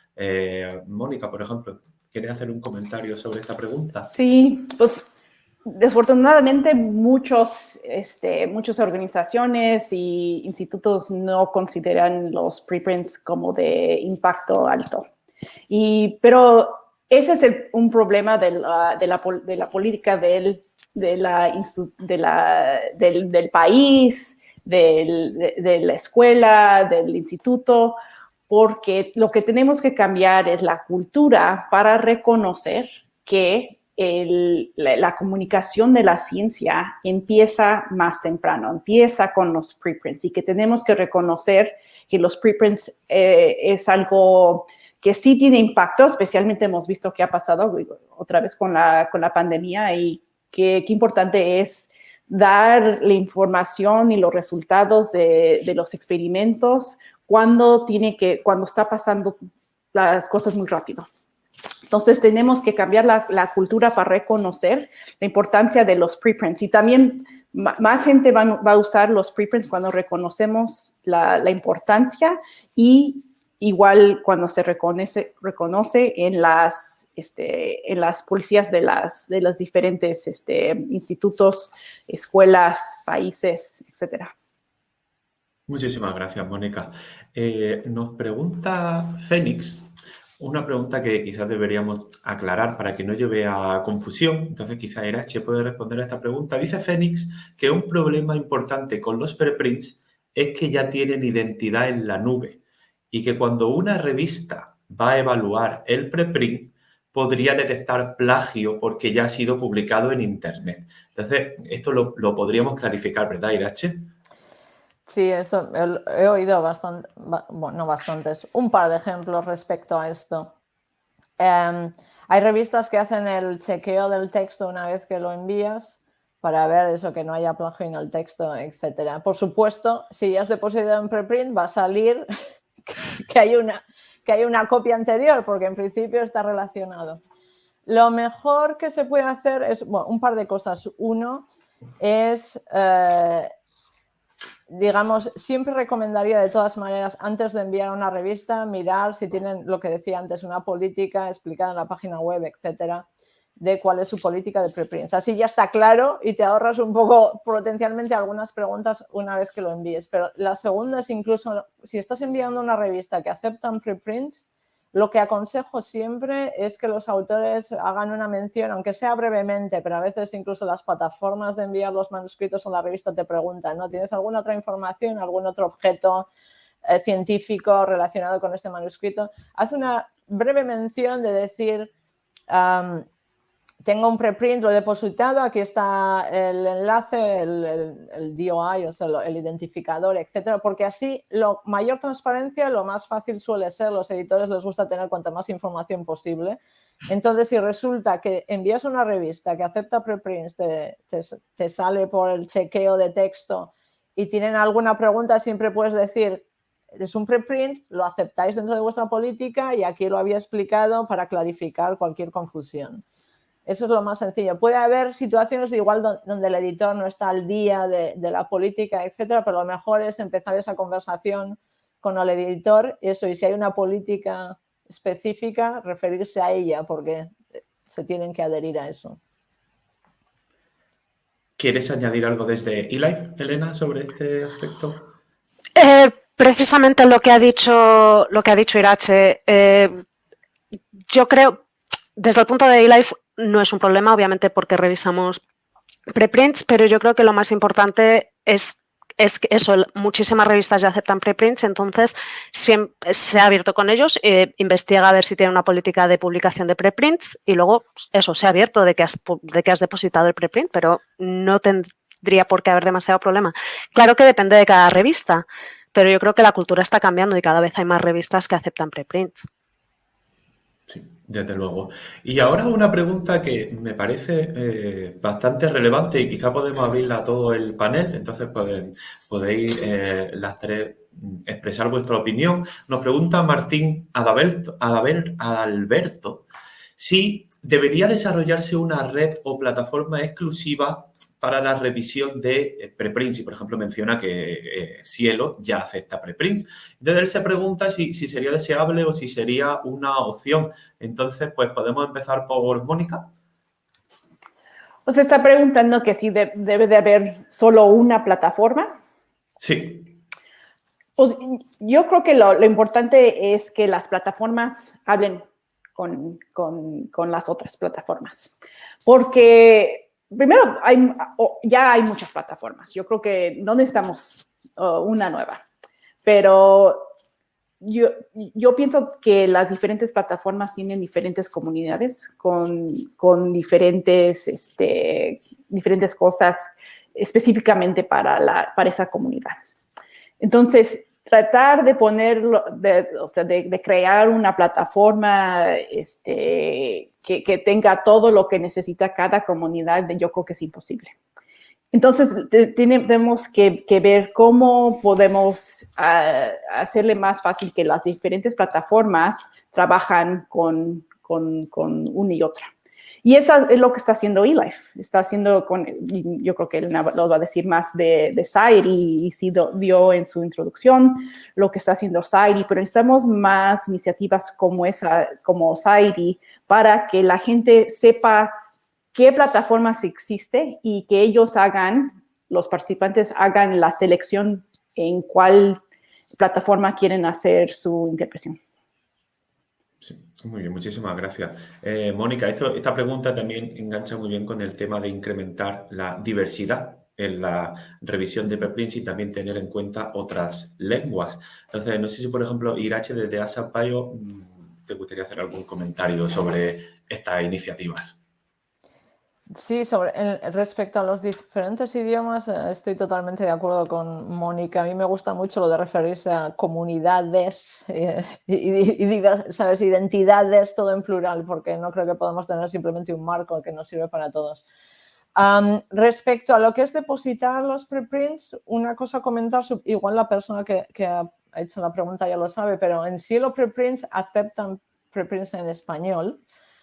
Mónica, por ejemplo, ¿quiere hacer un comentario sobre esta pregunta? Sí, pues Desafortunadamente, muchos, este, muchas organizaciones y institutos no consideran los preprints como de impacto alto. Y, pero ese es un problema de la, de la, de la política del, de la, de la, del, del, país, de la escuela, del instituto, porque lo que tenemos que cambiar es la cultura para reconocer que la, comunicación de la ciencia empieza más temprano, empieza con los preprints y que tenemos que reconocer que los preprints eh, es algo que sí tiene impacto, especialmente hemos visto que ha pasado otra vez con la, con la pandemia y qué importante es dar la información y los resultados de, los experimentos cuando, tiene que, cuando está pasando las cosas muy rápido. Entonces tenemos que cambiar la, cultura para reconocer la importancia de los preprints y también más gente va, a usar los preprints cuando reconocemos la, la importancia y igual cuando se reconoce, reconoce en, las, este, en las policías de, las, de los diferentes este, institutos, escuelas, países, etc. Muchísimas gracias, Mónica. Eh, nos pregunta Fénix, una pregunta que quizás deberíamos aclarar para que no lleve a confusión. Entonces, quizás Irache puede responder a esta pregunta. Dice Fénix que un problema importante con los preprints es que ya tienen identidad en la nube y que cuando una revista va a evaluar el preprint, podría detectar plagio porque ya ha sido publicado en Internet. Entonces, esto lo, podríamos clarificar, ¿verdad, Irache? Sí, eso he oído bastante, bueno, bastantes, un par de ejemplos respecto a esto. Em, hay revistas que hacen el chequeo del texto una vez que lo envías para ver eso, que no haya plagio en el texto, etc. Por supuesto, si ya has depositado en preprint, va a salir que hay una, que hay una copia anterior, porque en principio está relacionado. Lo mejor que se puede hacer es un par de cosas. Uno es, eh, digamos, siempre recomendaría de todas maneras, antes de enviar una revista, mirar si tienen lo que decía antes, una política explicada en la página web, etcétera, de cuál es su política de preprints. Así ya está claro y te ahorras un poco potencialmente algunas preguntas una vez que lo envíes. Pero la segunda es incluso, si estás enviando una revista que aceptan preprints, lo que aconsejo siempre es que los autores hagan una mención, aunque sea brevemente, pero a veces incluso las plataformas de enviar los manuscritos a la revista te preguntan, ¿no? ¿Tienes alguna otra información, algún otro objeto eh, científico relacionado con este manuscrito? Haz una breve mención de decir tengo un preprint, lo he depositado, aquí está el enlace, el, DOI, o sea, el identificador, etcétera, porque así lo mayor transparencia, lo más fácil suele ser, los editores les gusta tener cuanta más información posible. Entonces, si resulta que envías una revista que acepta preprints, te, te sale por el chequeo de texto y tienen alguna pregunta, siempre puedes decir, es un preprint, lo aceptáis dentro de vuestra política y aquí lo había explicado para clarificar cualquier confusión. Eso es lo más sencillo. Puede haber situaciones igual donde el editor no está al día de, la política, etcétera, pero lo mejor es empezar esa conversación con el editor, eso, y si hay una política específica, referirse a ella, porque se tienen que adherir a eso. ¿Quieres añadir algo desde eLife, Elena, sobre este aspecto? Eh, precisamente lo que ha dicho, lo que ha dicho Irache. Eh, yo creo, desde el punto de eLife, no es un problema, obviamente, porque revisamos preprints, pero yo creo que lo más importante es es que eso, muchísimas revistas ya aceptan preprints, entonces se ha abierto con ellos, eh, investiga a ver si tiene una política de publicación de preprints y luego eso, se ha abierto de que, has, de que has depositado el preprint, pero no tendría por qué haber demasiado problema. Claro que depende de cada revista, pero yo creo que la cultura está cambiando y cada vez hay más revistas que aceptan preprints. Desde luego. Y ahora una pregunta que me parece eh, bastante relevante y quizá podemos abrirla a todo el panel, entonces podéis eh, las tres expresar vuestra opinión. Nos pregunta Martín Adalberto, Adalberto si debería desarrollarse una red o plataforma exclusiva para la revisión de eh, preprints. Y, por ejemplo, menciona que eh, Cielo ya acepta preprints. Entonces, él se pregunta si, sería deseable o si sería una opción. Entonces, pues podemos empezar por Mónica. ¿Os está preguntando que si debe de haber solo una plataforma? Sí. Pues yo creo que lo, importante es que las plataformas hablen con, con las otras plataformas. Porque primero, hay, ya hay muchas plataformas. Yo creo que no necesitamos una nueva, pero yo, yo, pienso que las diferentes plataformas tienen diferentes comunidades con, con diferentes, este, diferentes cosas específicamente para, la, para esa comunidad. Entonces, tratar de ponerlo, de, o sea, de, crear una plataforma este, que, que, tenga todo lo que necesita cada comunidad, yo creo que es imposible. entonces, tenemos que, ver cómo podemos ah, hacerle más fácil que las diferentes plataformas trabajan con, con, con una y otra. Y eso es lo que está haciendo eLife. Está haciendo con, yo creo que él nos va a decir más de, de y, y sí vio en su introducción lo que está haciendo Sairi, pero necesitamos más iniciativas como esa, como Sairi, para que la gente sepa qué plataformas existe y que ellos hagan, los participantes hagan la selección en cuál plataforma quieren hacer su interpretación. Sí, muy bien, muchísimas gracias. Eh, Mónica, esta pregunta también engancha muy bien con el tema de incrementar la diversidad en la revisión de preprints y también tener en cuenta otras lenguas. Entonces, no sé si, por ejemplo, Irache desde ASAPayo mm, te gustaría hacer algún comentario sobre estas iniciativas. Sí, sobre respecto a los diferentes idiomas, eh, estoy totalmente de acuerdo con Mónica. A mí me gusta mucho lo de referirse a comunidades eh, y, ¿sabes? identidades, todo en plural, porque no creo que podamos tener simplemente un marco que nos sirve para todos. respecto a lo que es depositar los preprints, una cosa a comentar, igual la persona que, que ha hecho la pregunta ya lo sabe, pero en sí los preprints aceptan preprints en español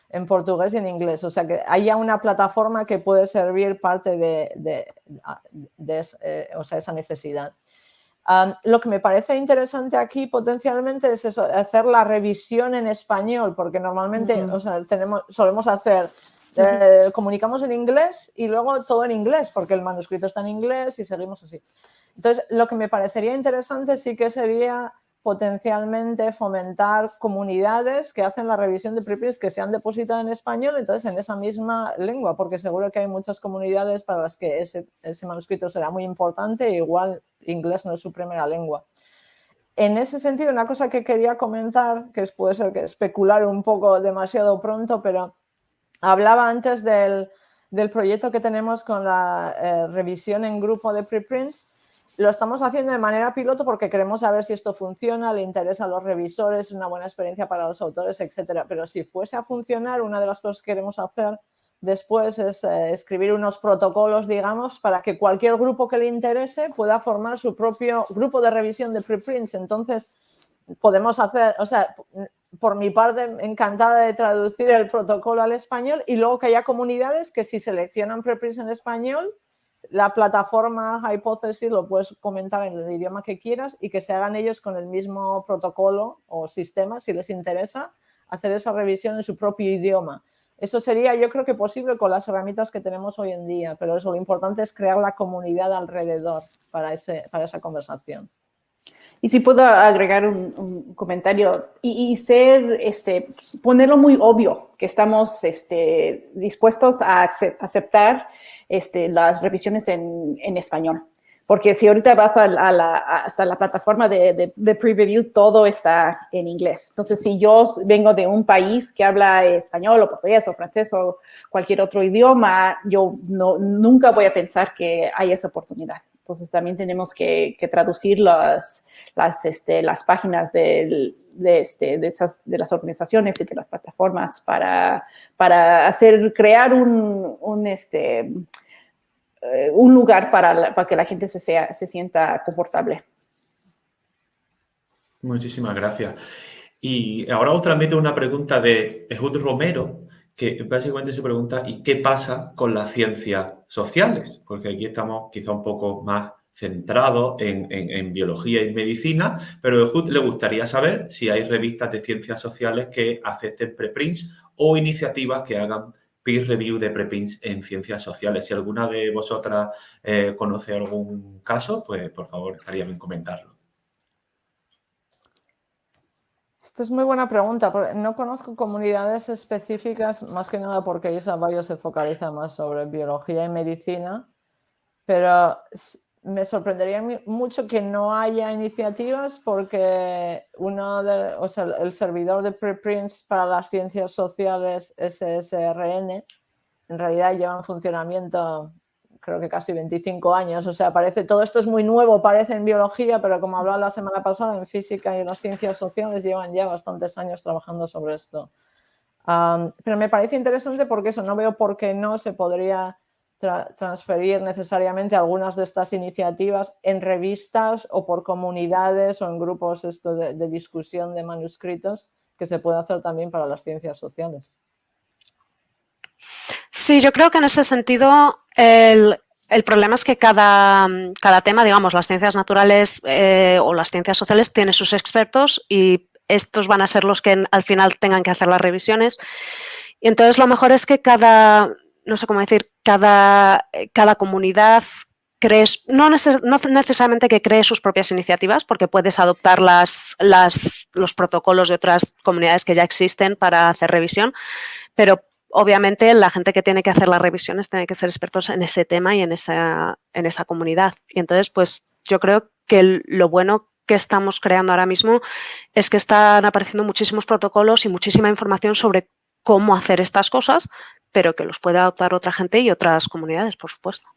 en portugués y en inglés. O sea, que haya una plataforma que puede servir parte de, eh, esa necesidad. lo que me parece interesante aquí potencialmente es eso, hacer la revisión en español, porque normalmente tenemos, solemos hacer, eh, comunicamos en inglés y luego todo en inglés, porque el manuscrito está en inglés y seguimos así. Entonces, lo que me parecería interesante sí que sería potencialmente fomentar comunidades que hacen la revisión de preprints que se han depositado en español, entonces en esa misma lengua, porque seguro que hay muchas comunidades para las que ese, manuscrito será muy importante, e igual inglés no es su primera lengua. En ese sentido, una cosa que quería comentar, que puede ser que especular un poco demasiado pronto, pero hablaba antes del, proyecto que tenemos con la eh, revisión en grupo de preprints, lo estamos haciendo de manera piloto porque queremos saber si esto funciona, le interesa a los revisores, es una buena experiencia para los autores, etcétera. Pero si fuese a funcionar, una de las cosas que queremos hacer después es eh, escribir unos protocolos, digamos, para que cualquier grupo que le interese pueda formar su propio grupo de revisión de preprints. Entonces, podemos hacer, o sea, por mi parte, encantada de traducir el protocolo al español y luego que haya comunidades que si seleccionan preprints en español, la plataforma Hypothesis lo puedes comentar en el idioma que quieras y que se hagan ellos con el mismo protocolo o sistema, si les interesa, hacer esa revisión en su propio idioma. Eso sería, yo creo que posible con las herramientas que tenemos hoy en día, pero eso lo importante es crear la comunidad alrededor para, ese, para esa conversación. Y si puedo agregar un, comentario y, ser, este, ponerlo muy obvio que estamos este, dispuestos a aceptar este, las revisiones en, en, español. Porque si ahorita vas a, la, hasta la plataforma de, de, pre-review, todo está en inglés. Entonces, si yo vengo de un país que habla español o portugués o francés o cualquier otro idioma, yo no, nunca voy a pensar que hay esa oportunidad. Entonces, también tenemos que, traducir las, las, este, las páginas de, de, este, de, esas, de las organizaciones y de las plataformas para, para hacer, crear un, un este, eh, un lugar para, para, que la gente se, sea, se sienta confortable. Muchísimas gracias. Y ahora os transmito una pregunta de Ehud Romero, que básicamente se pregunta, ¿y qué pasa con las ciencias sociales? Porque aquí estamos quizá un poco más centrados en, biología y medicina, pero Ehud le gustaría saber si hay revistas de ciencias sociales que acepten preprints o iniciativas que hagan peer review de preprints en ciencias sociales. Si alguna de vosotras eh, conoce algún caso, pues por favor estaría bien comentarlo. Esto es muy buena pregunta. No conozco comunidades específicas, más que nada porque Isa Bayo se focaliza más sobre biología y medicina, pero me sorprendería mucho que no haya iniciativas porque uno de, o sea, el servidor de preprints para las ciencias sociales SSRN en realidad lleva en funcionamiento creo que casi 25 años, o sea, parece, todo esto es muy nuevo, parece en biología, pero como hablaba la semana pasada, en física y en las ciencias sociales llevan ya bastantes años trabajando sobre esto. pero me parece interesante porque eso, no veo por qué no se podría transferir necesariamente algunas de estas iniciativas en revistas o por comunidades o en grupos esto de, de discusión de manuscritos que se puede hacer también para las ciencias sociales. Sí, yo creo que en ese sentido el, el problema es que cada, cada, tema, digamos, las ciencias naturales eh, o las ciencias sociales tiene sus expertos y estos van a ser los que al final tengan que hacer las revisiones. Y entonces lo mejor es que cada, no sé cómo decir, cada, cada comunidad cree, no, no, necesariamente que cree sus propias iniciativas, porque puedes adoptar las, las, los protocolos de otras comunidades que ya existen para hacer revisión, pero obviamente la gente que tiene que hacer las revisiones tiene que ser expertos en ese tema y en esa, en esa comunidad. Y entonces, pues yo creo que lo bueno que estamos creando ahora mismo es que están apareciendo muchísimos protocolos y muchísima información sobre cómo hacer estas cosas, pero que los puede adoptar otra gente y otras comunidades, por supuesto.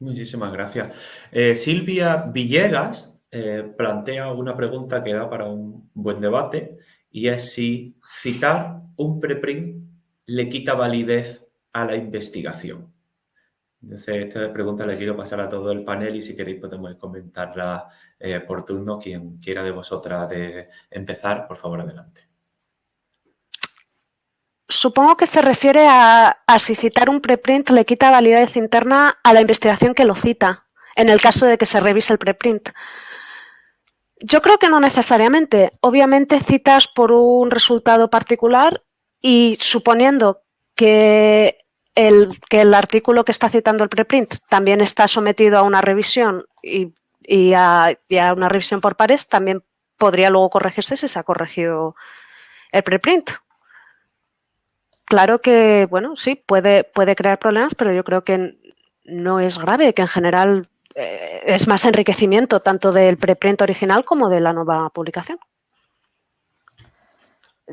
Muchísimas gracias. Eh, Silvia Villegas eh, plantea una pregunta que da para un buen debate y si citar un preprint le quita validez a la investigación. Entonces, esta pregunta le quiero pasar a todo el panel y si queréis podemos comentarla eh, por turno. Quien quiera de vosotras de empezar, por favor, adelante. Supongo que se refiere a, si citar un preprint le quita validez interna a la investigación que lo cita, en el caso de que se revise el preprint. Yo creo que no necesariamente. Obviamente citas por un resultado particular y suponiendo que el, que el artículo que está citando el preprint también está sometido a una revisión y, y, a, y, a, una revisión por pares, también podría luego corregirse si se ha corregido el preprint. Claro que, bueno, sí, puede, puede crear problemas, pero yo creo que no es grave, que en general eh, es más enriquecimiento tanto del preprint original como de la nueva publicación.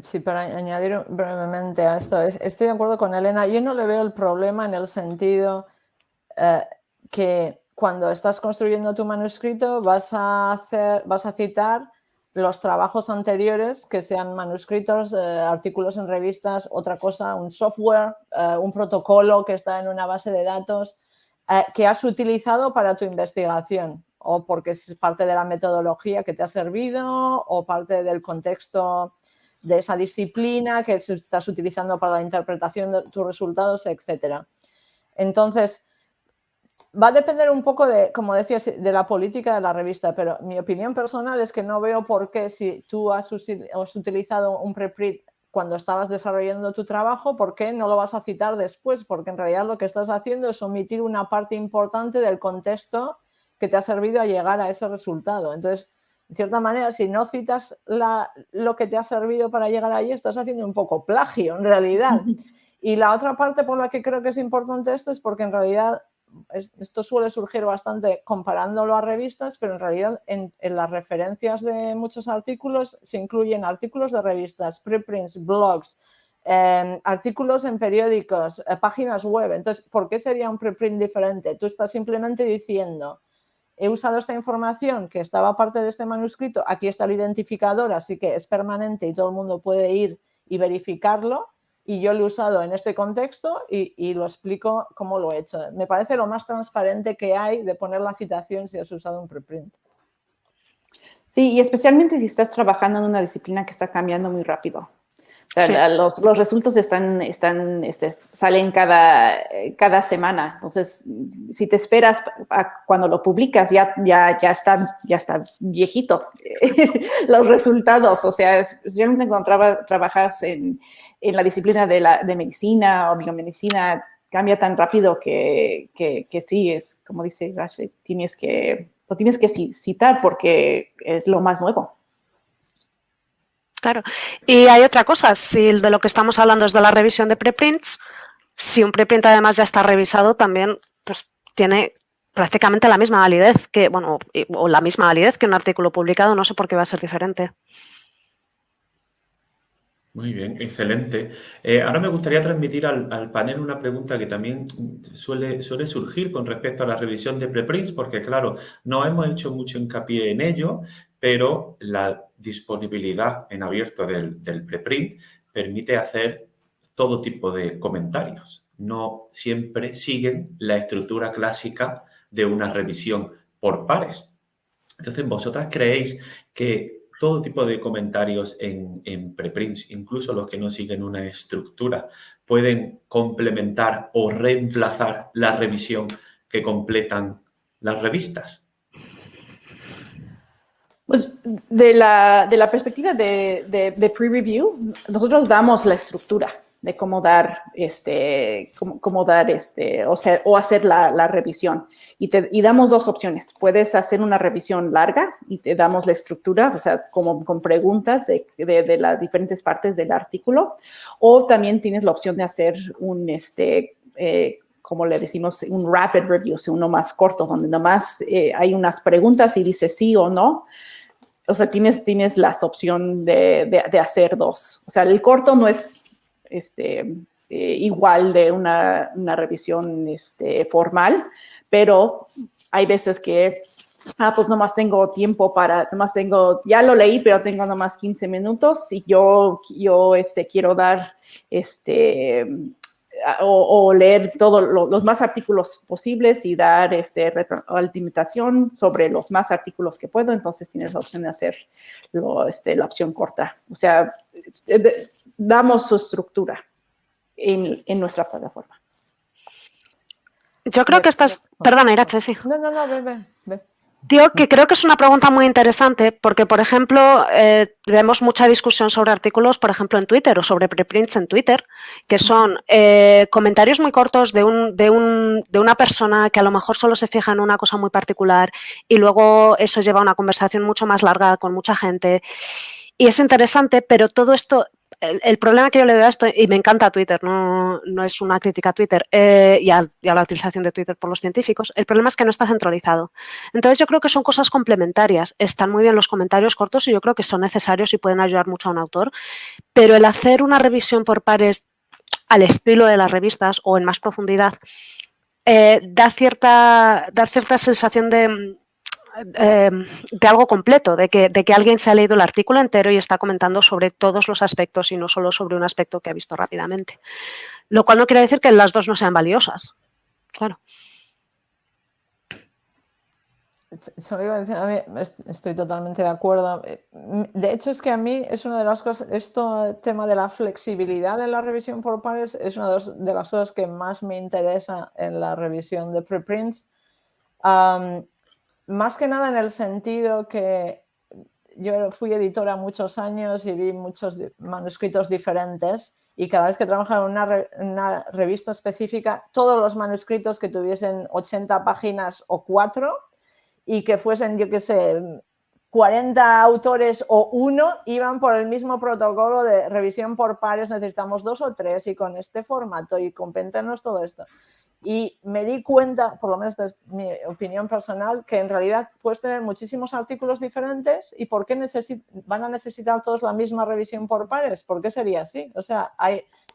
Sí, para añadir brevemente a esto, estoy de acuerdo con Elena. Yo no le veo el problema en el sentido eh, que cuando estás construyendo tu manuscrito vas a, hacer, vas a citar los trabajos anteriores, que sean manuscritos, eh, artículos en revistas, otra cosa, un software, un protocolo que está en una base de datos, eh, que has utilizado para tu investigación o porque es parte de la metodología que te ha servido o parte del contexto de esa disciplina que estás utilizando para la interpretación de tus resultados, etc. Entonces, va a depender un poco de, como decías, de la política de la revista, pero mi opinión personal es que no veo por qué si tú has utilizado un preprint cuando estabas desarrollando tu trabajo, ¿por qué no lo vas a citar después? Porque en realidad lo que estás haciendo es omitir una parte importante del contexto que te ha servido a llegar a ese resultado. Entonces, de cierta manera, si no citas la, lo que te ha servido para llegar ahí, estás haciendo un poco plagio en realidad. Y la otra parte por la que creo que es importante esto es porque en realidad esto suele surgir bastante comparándolo a revistas, pero en realidad en, las referencias de muchos artículos se incluyen artículos de revistas, preprints, blogs, eh, artículos en periódicos, eh, páginas web. Entonces, ¿por qué sería un preprint diferente? Tú estás simplemente diciendo, he usado esta información que estaba parte de este manuscrito, aquí está el identificador, así que es permanente y todo el mundo puede ir y verificarlo y yo lo he usado en este contexto y, lo explico cómo lo he hecho. Me parece lo más transparente que hay de poner la citación si has usado un preprint. Sí, y especialmente si estás trabajando en una disciplina que está cambiando muy rápido. O sea, sí. los, los, resultados están, están, este, salen cada, cada semana. Entonces, si te esperas a cuando lo publicas, ya, ya, ya, está, ya está viejito los resultados. O sea, especialmente cuando traba, trabajas en, en, la disciplina de, la, de medicina o biomedicina, cambia tan rápido que, que, que sí, es como dice Rash, tienes que, lo tienes que citar porque es lo más nuevo. Claro. Y hay otra cosa, si de lo que estamos hablando es de la revisión de preprints, si un preprint además ya está revisado, también pues, tiene prácticamente la misma validez que, bueno, o la misma validez que un artículo publicado, no sé por qué va a ser diferente. Muy bien, excelente. Eh, ahora me gustaría transmitir al, al, panel una pregunta que también suele, suele surgir con respecto a la revisión de preprints, porque claro, no hemos hecho mucho hincapié en ello, pero la disponibilidad en abierto del, preprint permite hacer todo tipo de comentarios. No siempre siguen la estructura clásica de una revisión por pares. Entonces, ¿vosotras creéis que todo tipo de comentarios en, en preprints, incluso los que no siguen una estructura, pueden complementar o reemplazar la revisión que completan las revistas? Pues de la, perspectiva de, pre-review, nosotros damos la estructura de cómo dar, este, cómo, dar este, o, o hacer la, revisión. Y, te, damos dos opciones. Puedes hacer una revisión larga y te damos la estructura, o sea, como con preguntas de, las diferentes partes del artículo. O también tienes la opción de hacer un, este, eh, como le decimos, un rapid review, o sea, uno más corto, donde nomás eh, hay unas preguntas y dice sí o no o sea, tienes, tienes la opción de, de, hacer dos. O sea, el corto no es este, eh, igual de una, una revisión este, formal, pero hay veces que, ah, pues nomás tengo tiempo para, nomás tengo, ya lo leí, pero tengo nomás 15 minutos y yo, yo este, quiero dar, este, o, leer todos los más artículos posibles y dar este, retroalimentación sobre los más artículos que puedo, entonces tienes la opción de hacer este, la opción corta. O sea, este, damos su estructura en, en nuestra plataforma. Yo creo que estás... Perdona, Irache, sí. No, no, no, ve, ve. Digo que creo que es una pregunta muy interesante porque, por ejemplo, eh, vemos mucha discusión sobre artículos, por ejemplo, en Twitter o sobre preprints en Twitter, que son eh, comentarios muy cortos de, un, de, un, de una persona que a lo mejor solo se fija en una cosa muy particular y luego eso lleva a una conversación mucho más larga con mucha gente. Y es interesante, pero todo esto el, problema que yo le veo a esto, y me encanta Twitter, no, no es una crítica a Twitter eh, y, a, la utilización de Twitter por los científicos, el problema es que no está centralizado. Entonces yo creo que son cosas complementarias. Están muy bien los comentarios cortos y yo creo que son necesarios y pueden ayudar mucho a un autor, pero el hacer una revisión por pares al estilo de las revistas o en más profundidad, eh, da, cierta, da cierta sensación de, Em, de algo completo, de que, de que alguien se ha leído el artículo entero y está comentando sobre todos los aspectos y no solo sobre un aspecto que ha visto rápidamente. Lo cual no quiere decir que las dos no sean valiosas. Claro. estoy totalmente de acuerdo. De hecho, es que a mí es una de las cosas, esto tema de la flexibilidad en la revisión por pares es una de las cosas que más me interesa en la revisión de preprints. Más que nada en el sentido que yo fui editora muchos años y vi muchos manuscritos diferentes y cada vez que trabajaba en una, revista específica, todos los manuscritos que tuviesen 80 páginas o 4 y que fuesen, yo qué sé, 40 autores o uno iban por el mismo protocolo de revisión por pares, necesitamos dos o tres y con este formato y compéntenos todo esto. Y me di cuenta, por lo menos es mi opinión personal, que en realidad puedes tener muchísimos artículos diferentes y ¿por qué van a necesitar todos la misma revisión por pares? ¿Por qué sería así? O sea,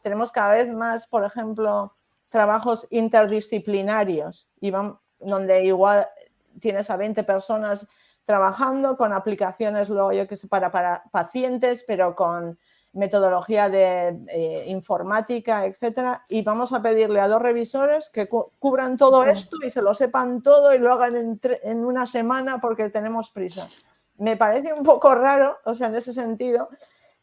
tenemos cada vez más, por ejemplo, trabajos interdisciplinarios y van, donde igual tienes a 20 personas trabajando con aplicaciones luego que sé, para, para pacientes, pero con metodología de eh, informática, etcétera, y vamos a pedirle a dos revisores que cubran todo esto y se lo sepan todo y lo hagan en, una semana porque tenemos prisa. Me parece un poco raro, o sea, en ese sentido,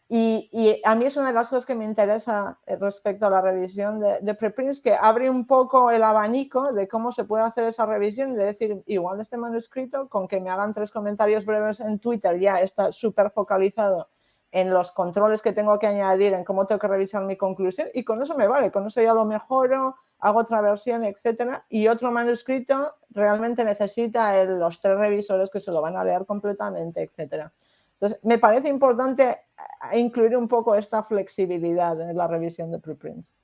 y, a mí es una de las cosas que me interesa eh, respecto a la revisión de, de, preprints, que abre un poco el abanico de cómo se puede hacer esa revisión, de decir, igual este manuscrito, con que me hagan tres comentarios breves en Twitter, ya está súper focalizado en los controles que tengo que añadir, en cómo tengo que revisar mi conclusión y con eso me vale, con eso ya lo mejoro, hago otra versión, etcétera. Y otro manuscrito realmente necesita los tres revisores que se lo van a leer completamente, etcétera. Entonces, me parece importante eh, incluir un poco esta flexibilidad en la revisión de preprints.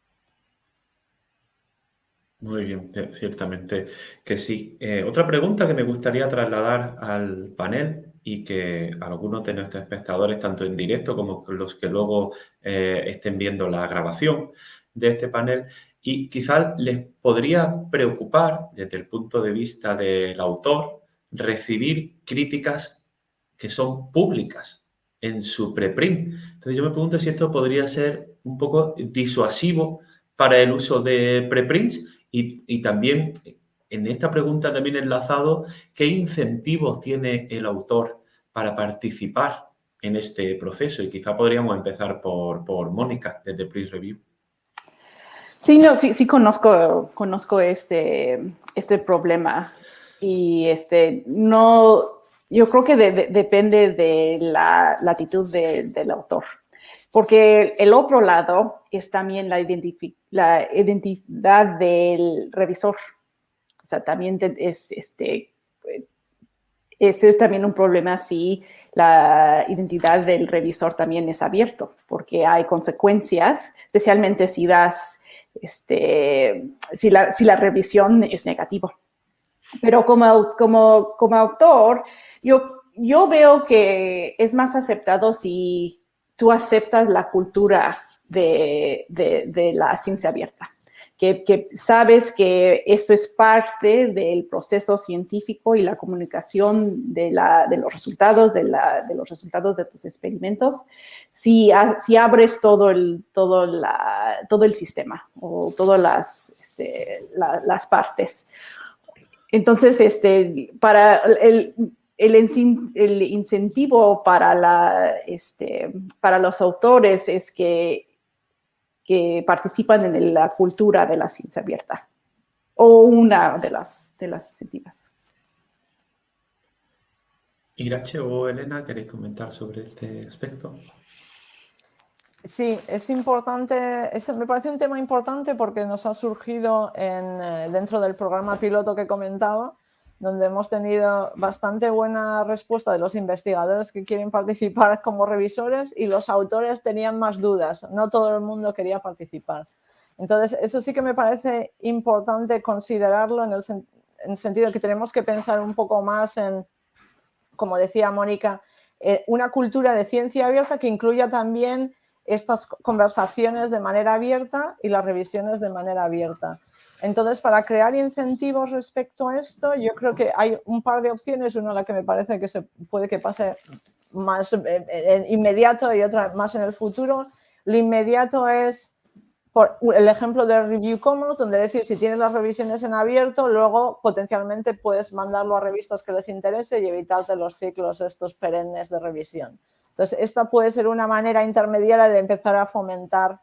Muy bien, ciertamente que sí. Eh, otra pregunta que me gustaría trasladar al panel y que algunos de nuestros espectadores, tanto en directo como los que luego eh, estén viendo la grabación de este panel, y quizás les podría preocupar desde el punto de vista del autor recibir críticas que son públicas en su preprint. Entonces yo me pregunto si esto podría ser un poco disuasivo para el uso de preprints y, y también en esta pregunta también enlazado, ¿qué incentivos tiene el autor para participar en este proceso? Y quizá podríamos empezar por, por Mónica, desde Please Review. Sí, no, sí, sí conozco, conozco este, este problema y este, no, yo creo que depende de la, latitud del autor, porque el otro lado es también la identidad del revisor. O sea, también es, este, ese es también un problema si la identidad del revisor también es abierto, porque hay consecuencias, especialmente si das este, si, la, si la revisión es negativa. Pero como, como, como autor, yo, yo veo que es más aceptado si tú aceptas la cultura de, de la ciencia abierta que, sabes que esto es parte del proceso científico y la comunicación de, la, de los resultados, de, la, de, los resultados de tus experimentos, si, si abres todo el, todo, la, todo el sistema o todas las, este, las partes. Entonces, este, para el, el, el, incentivo para, la, este, para los autores es que que participan en la cultura de la ciencia abierta o una de las, de las iniciativas. Irache o Elena, ¿queréis comentar sobre este aspecto? Sí, es importante, me parece un tema importante porque nos ha surgido en, eh, dentro del programa piloto que comentaba, donde hemos tenido bastante buena respuesta de los investigadores que quieren participar como revisores y los autores tenían más dudas, no todo el mundo quería participar. Entonces, eso sí que me parece importante considerarlo en el, sentido de que tenemos que pensar un poco más en, como decía Mónica, eh, una cultura de ciencia abierta que incluya también estas conversaciones de manera abierta y las revisiones de manera abierta. Entonces, para crear incentivos respecto a esto, yo creo que hay un par de opciones, una la que me parece que se puede que pase más eh, inmediato y otra más en el futuro. Lo inmediato es por el ejemplo de Review Commons, donde decir si tienes las revisiones en abierto, luego potencialmente puedes mandarlo a revistas que les interese y evitarte los ciclos estos perennes de revisión. Entonces, esta puede ser una manera intermediaria de empezar a fomentar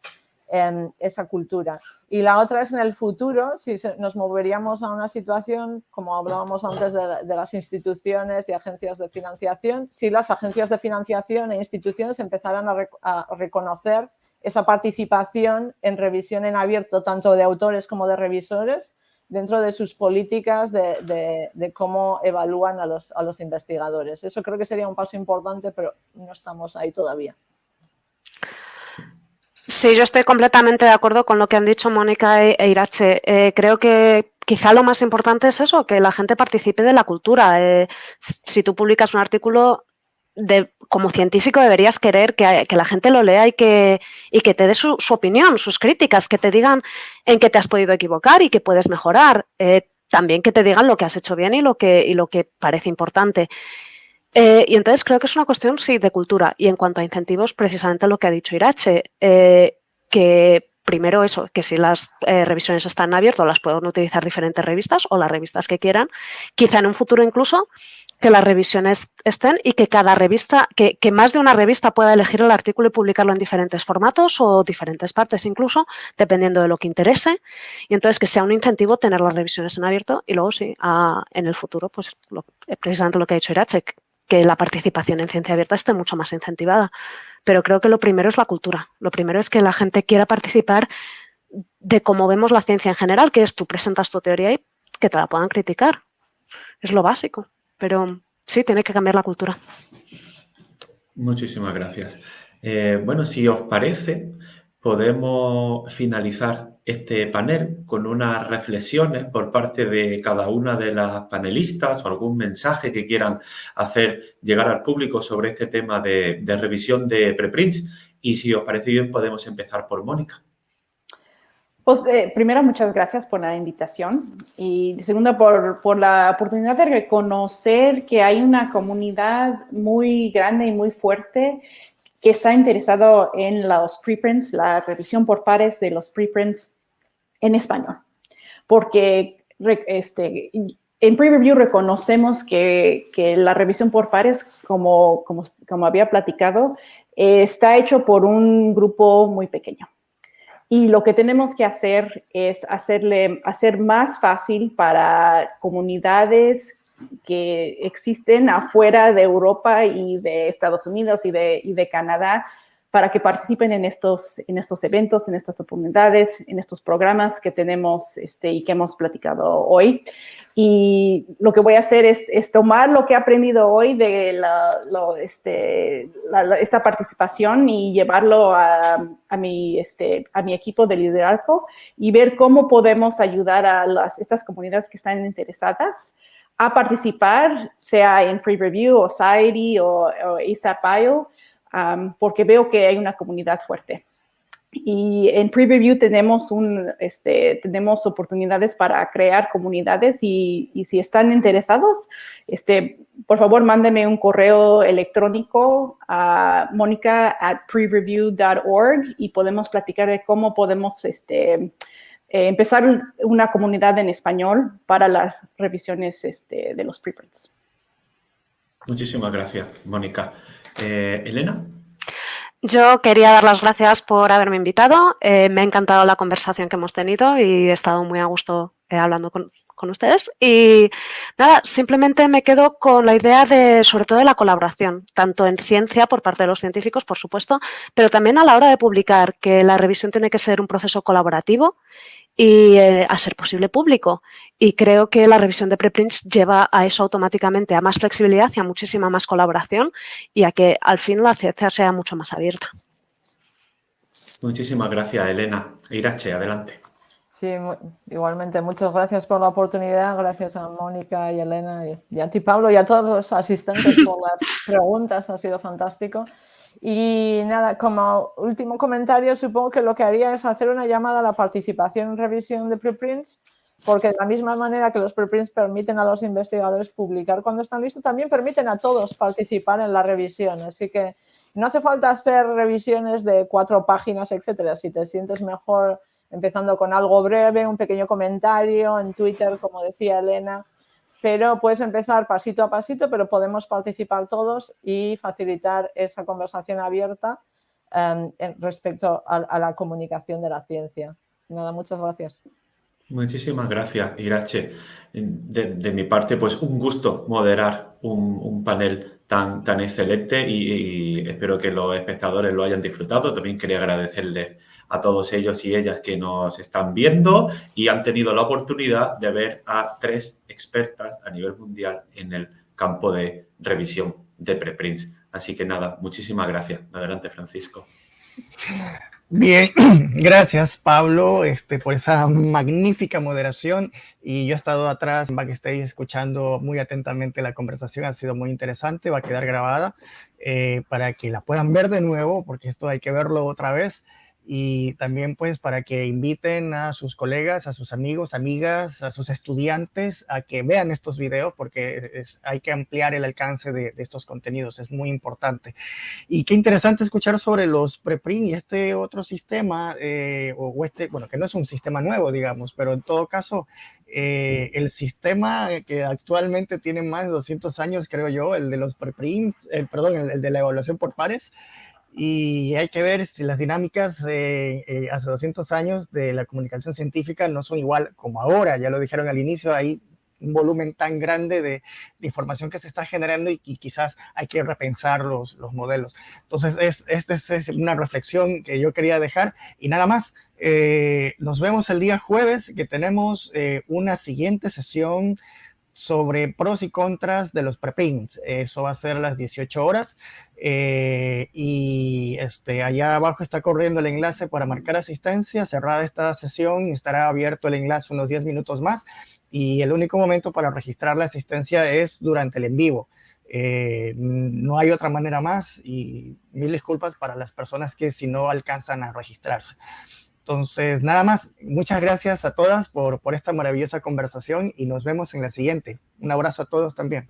esa cultura. Y la otra es en el futuro, si nos moveríamos a una situación, como hablábamos antes de, las instituciones y agencias de financiación, si las agencias de financiación e instituciones empezaran a, reconocer esa participación en revisión en abierto, tanto de autores como de revisores, dentro de sus políticas de, de, cómo evalúan a los, a los investigadores. Eso creo que sería un paso importante, pero no estamos ahí todavía. Sí, yo estoy completamente de acuerdo con lo que han dicho Mónica e, e Irache. Eh, creo que quizá lo más importante es eso, que la gente participe de la cultura. Eh, si tú publicas un artículo, de, como científico deberías querer que, la gente lo lea y que, y que te dé su, opinión, sus críticas, que te digan en qué te has podido equivocar y que puedes mejorar. Eh, también que te digan lo que has hecho bien y lo que, y lo que parece importante. Eh, y entonces creo que es una cuestión, sí, de cultura. Y en cuanto a incentivos, precisamente lo que ha dicho Irache, eh, que primero eso, que si las eh, revisiones están abiertas, las pueden utilizar diferentes revistas o las revistas que quieran. Quizá en un futuro incluso que las revisiones estén y que cada revista, que, que, más de una revista pueda elegir el artículo y publicarlo en diferentes formatos o diferentes partes incluso, dependiendo de lo que interese. Y entonces que sea un incentivo tener las revisiones en abierto y luego sí, en el futuro, pues precisamente lo que ha dicho Irache, que la participación en ciencia abierta esté mucho más incentivada. Pero creo que lo primero es la cultura. Lo primero es que la gente quiera participar de cómo vemos la ciencia en general, que es tú presentas tu teoría y que te la puedan criticar. Es lo básico. Pero sí, tiene que cambiar la cultura. Muchísimas gracias. Eh, bueno, si os parece, podemos finalizar este panel con unas reflexiones por parte de cada una de las panelistas o algún mensaje que quieran hacer llegar al público sobre este tema de, revisión de preprints. Y si os parece bien, podemos empezar por Mónica. Pues eh, primero, muchas gracias por la invitación y segundo, por, por, la oportunidad de reconocer que hay una comunidad muy grande y muy fuerte que está interesado en los preprints, la revisión por pares de los preprints en español. Porque este, en pre-review reconocemos que, la revisión por pares, como, como, como había platicado, está hecho por un grupo muy pequeño. Y lo que tenemos que hacer es hacerle, hacer más fácil para comunidades que existen afuera de Europa y de Estados Unidos y de, y de Canadá para que participen en estos, en estos eventos, en estas oportunidades, en estos programas que tenemos este, y que hemos platicado hoy. Y lo que voy a hacer es, tomar lo que he aprendido hoy de la, este, esta participación y llevarlo a, a, mi, este, a mi equipo de liderazgo y ver cómo podemos ayudar a las, estas comunidades que están interesadas a participar, sea en pre-review o SAIRI o, o ASAP.io, porque veo que hay una comunidad fuerte. Y en Preview tenemos, un, este, tenemos oportunidades para crear comunidades y, si están interesados, este, por favor, mándenme un correo electrónico a monica at prereview.org y podemos platicar de cómo podemos este, eh, empezar una comunidad en español para las revisiones este, de los preprints. Muchísimas gracias, Mónica. Eh, Elena. Yo quería dar las gracias por haberme invitado. Eh, me ha encantado la conversación que hemos tenido y he estado muy a gusto eh, hablando con, ustedes. Y nada, simplemente me quedo con la idea de, sobre todo, de la colaboración, tanto en ciencia por parte de los científicos, por supuesto, pero también a la hora de publicar, que la revisión tiene que ser un proceso colaborativo y eh, a ser posible público. Y creo que la revisión de preprints lleva a eso automáticamente, a más flexibilidad y a muchísima más colaboración y a que al fin la ciencia sea mucho más abierta. Muchísimas gracias, Elena. Irache, adelante. Sí, igualmente. Muchas gracias por la oportunidad. Gracias a Mónica y Elena y a ti, Pablo, y a todos los asistentes por las preguntas. Ha sido fantástico. Y nada, como último comentario, supongo que lo que haría es hacer una llamada a la participación en revisión de preprints, porque de la misma manera que los preprints permiten a los investigadores publicar cuando están listos, también permiten a todos participar en la revisión. Así que no hace falta hacer revisiones de cuatro páginas, etcétera. Si te sientes mejor empezando con algo breve, un pequeño comentario en Twitter, como decía Elena, pero puedes empezar pasito a pasito, pero podemos participar todos y facilitar esa conversación abierta em, respecto a, la comunicación de la ciencia. Nada, muchas gracias. Muchísimas gracias, Irache. De, mi parte, pues un gusto moderar un, panel tan, tan excelente y, y, espero que los espectadores lo hayan disfrutado. También quería agradecerles a todos ellos y ellas que nos están viendo y han tenido la oportunidad de ver a tres expertas a nivel mundial en el campo de revisión de preprints. Así que nada, muchísimas gracias. Adelante, Francisco. Bien, gracias Pablo este, por esa magnífica moderación y yo he estado atrás que estéis escuchando muy atentamente la conversación, ha sido muy interesante, va a quedar grabada eh, para que la puedan ver de nuevo porque esto hay que verlo otra vez y también pues para que inviten a sus colegas, a sus amigos, amigas, a sus estudiantes a que vean estos videos porque hay que ampliar el alcance de, estos contenidos, es muy importante. Y qué interesante escuchar sobre los preprint y este otro sistema, eh, o este, bueno, que no es un sistema nuevo, digamos, pero en todo caso, eh, el sistema que actualmente tiene más de 200 años, creo yo, el de los preprints, el, perdón, el de la evaluación por pares, y hay que ver si las dinámicas eh, eh, hace 200 años de la comunicación científica no son igual como ahora, ya lo dijeron al inicio, hay un volumen tan grande de, información que se está generando y, quizás hay que repensar los, los modelos. Entonces, es, esta es, una reflexión que yo quería dejar y nada más. Eh, nos vemos el día jueves que tenemos una siguiente sesión sobre pros y contras de los preprints. Eso va a ser a las 18 horas. Eh, y este, allá abajo está corriendo el enlace para marcar asistencia. Cerrada esta sesión y estará abierto el enlace unos 10 minutos más. Y el único momento para registrar la asistencia es durante el en vivo. Eh, no hay otra manera más y mil disculpas para las personas que si no alcanzan a registrarse. Entonces, nada más, muchas gracias a todas por, por esta maravillosa conversación y nos vemos en la siguiente. Un abrazo a todos también.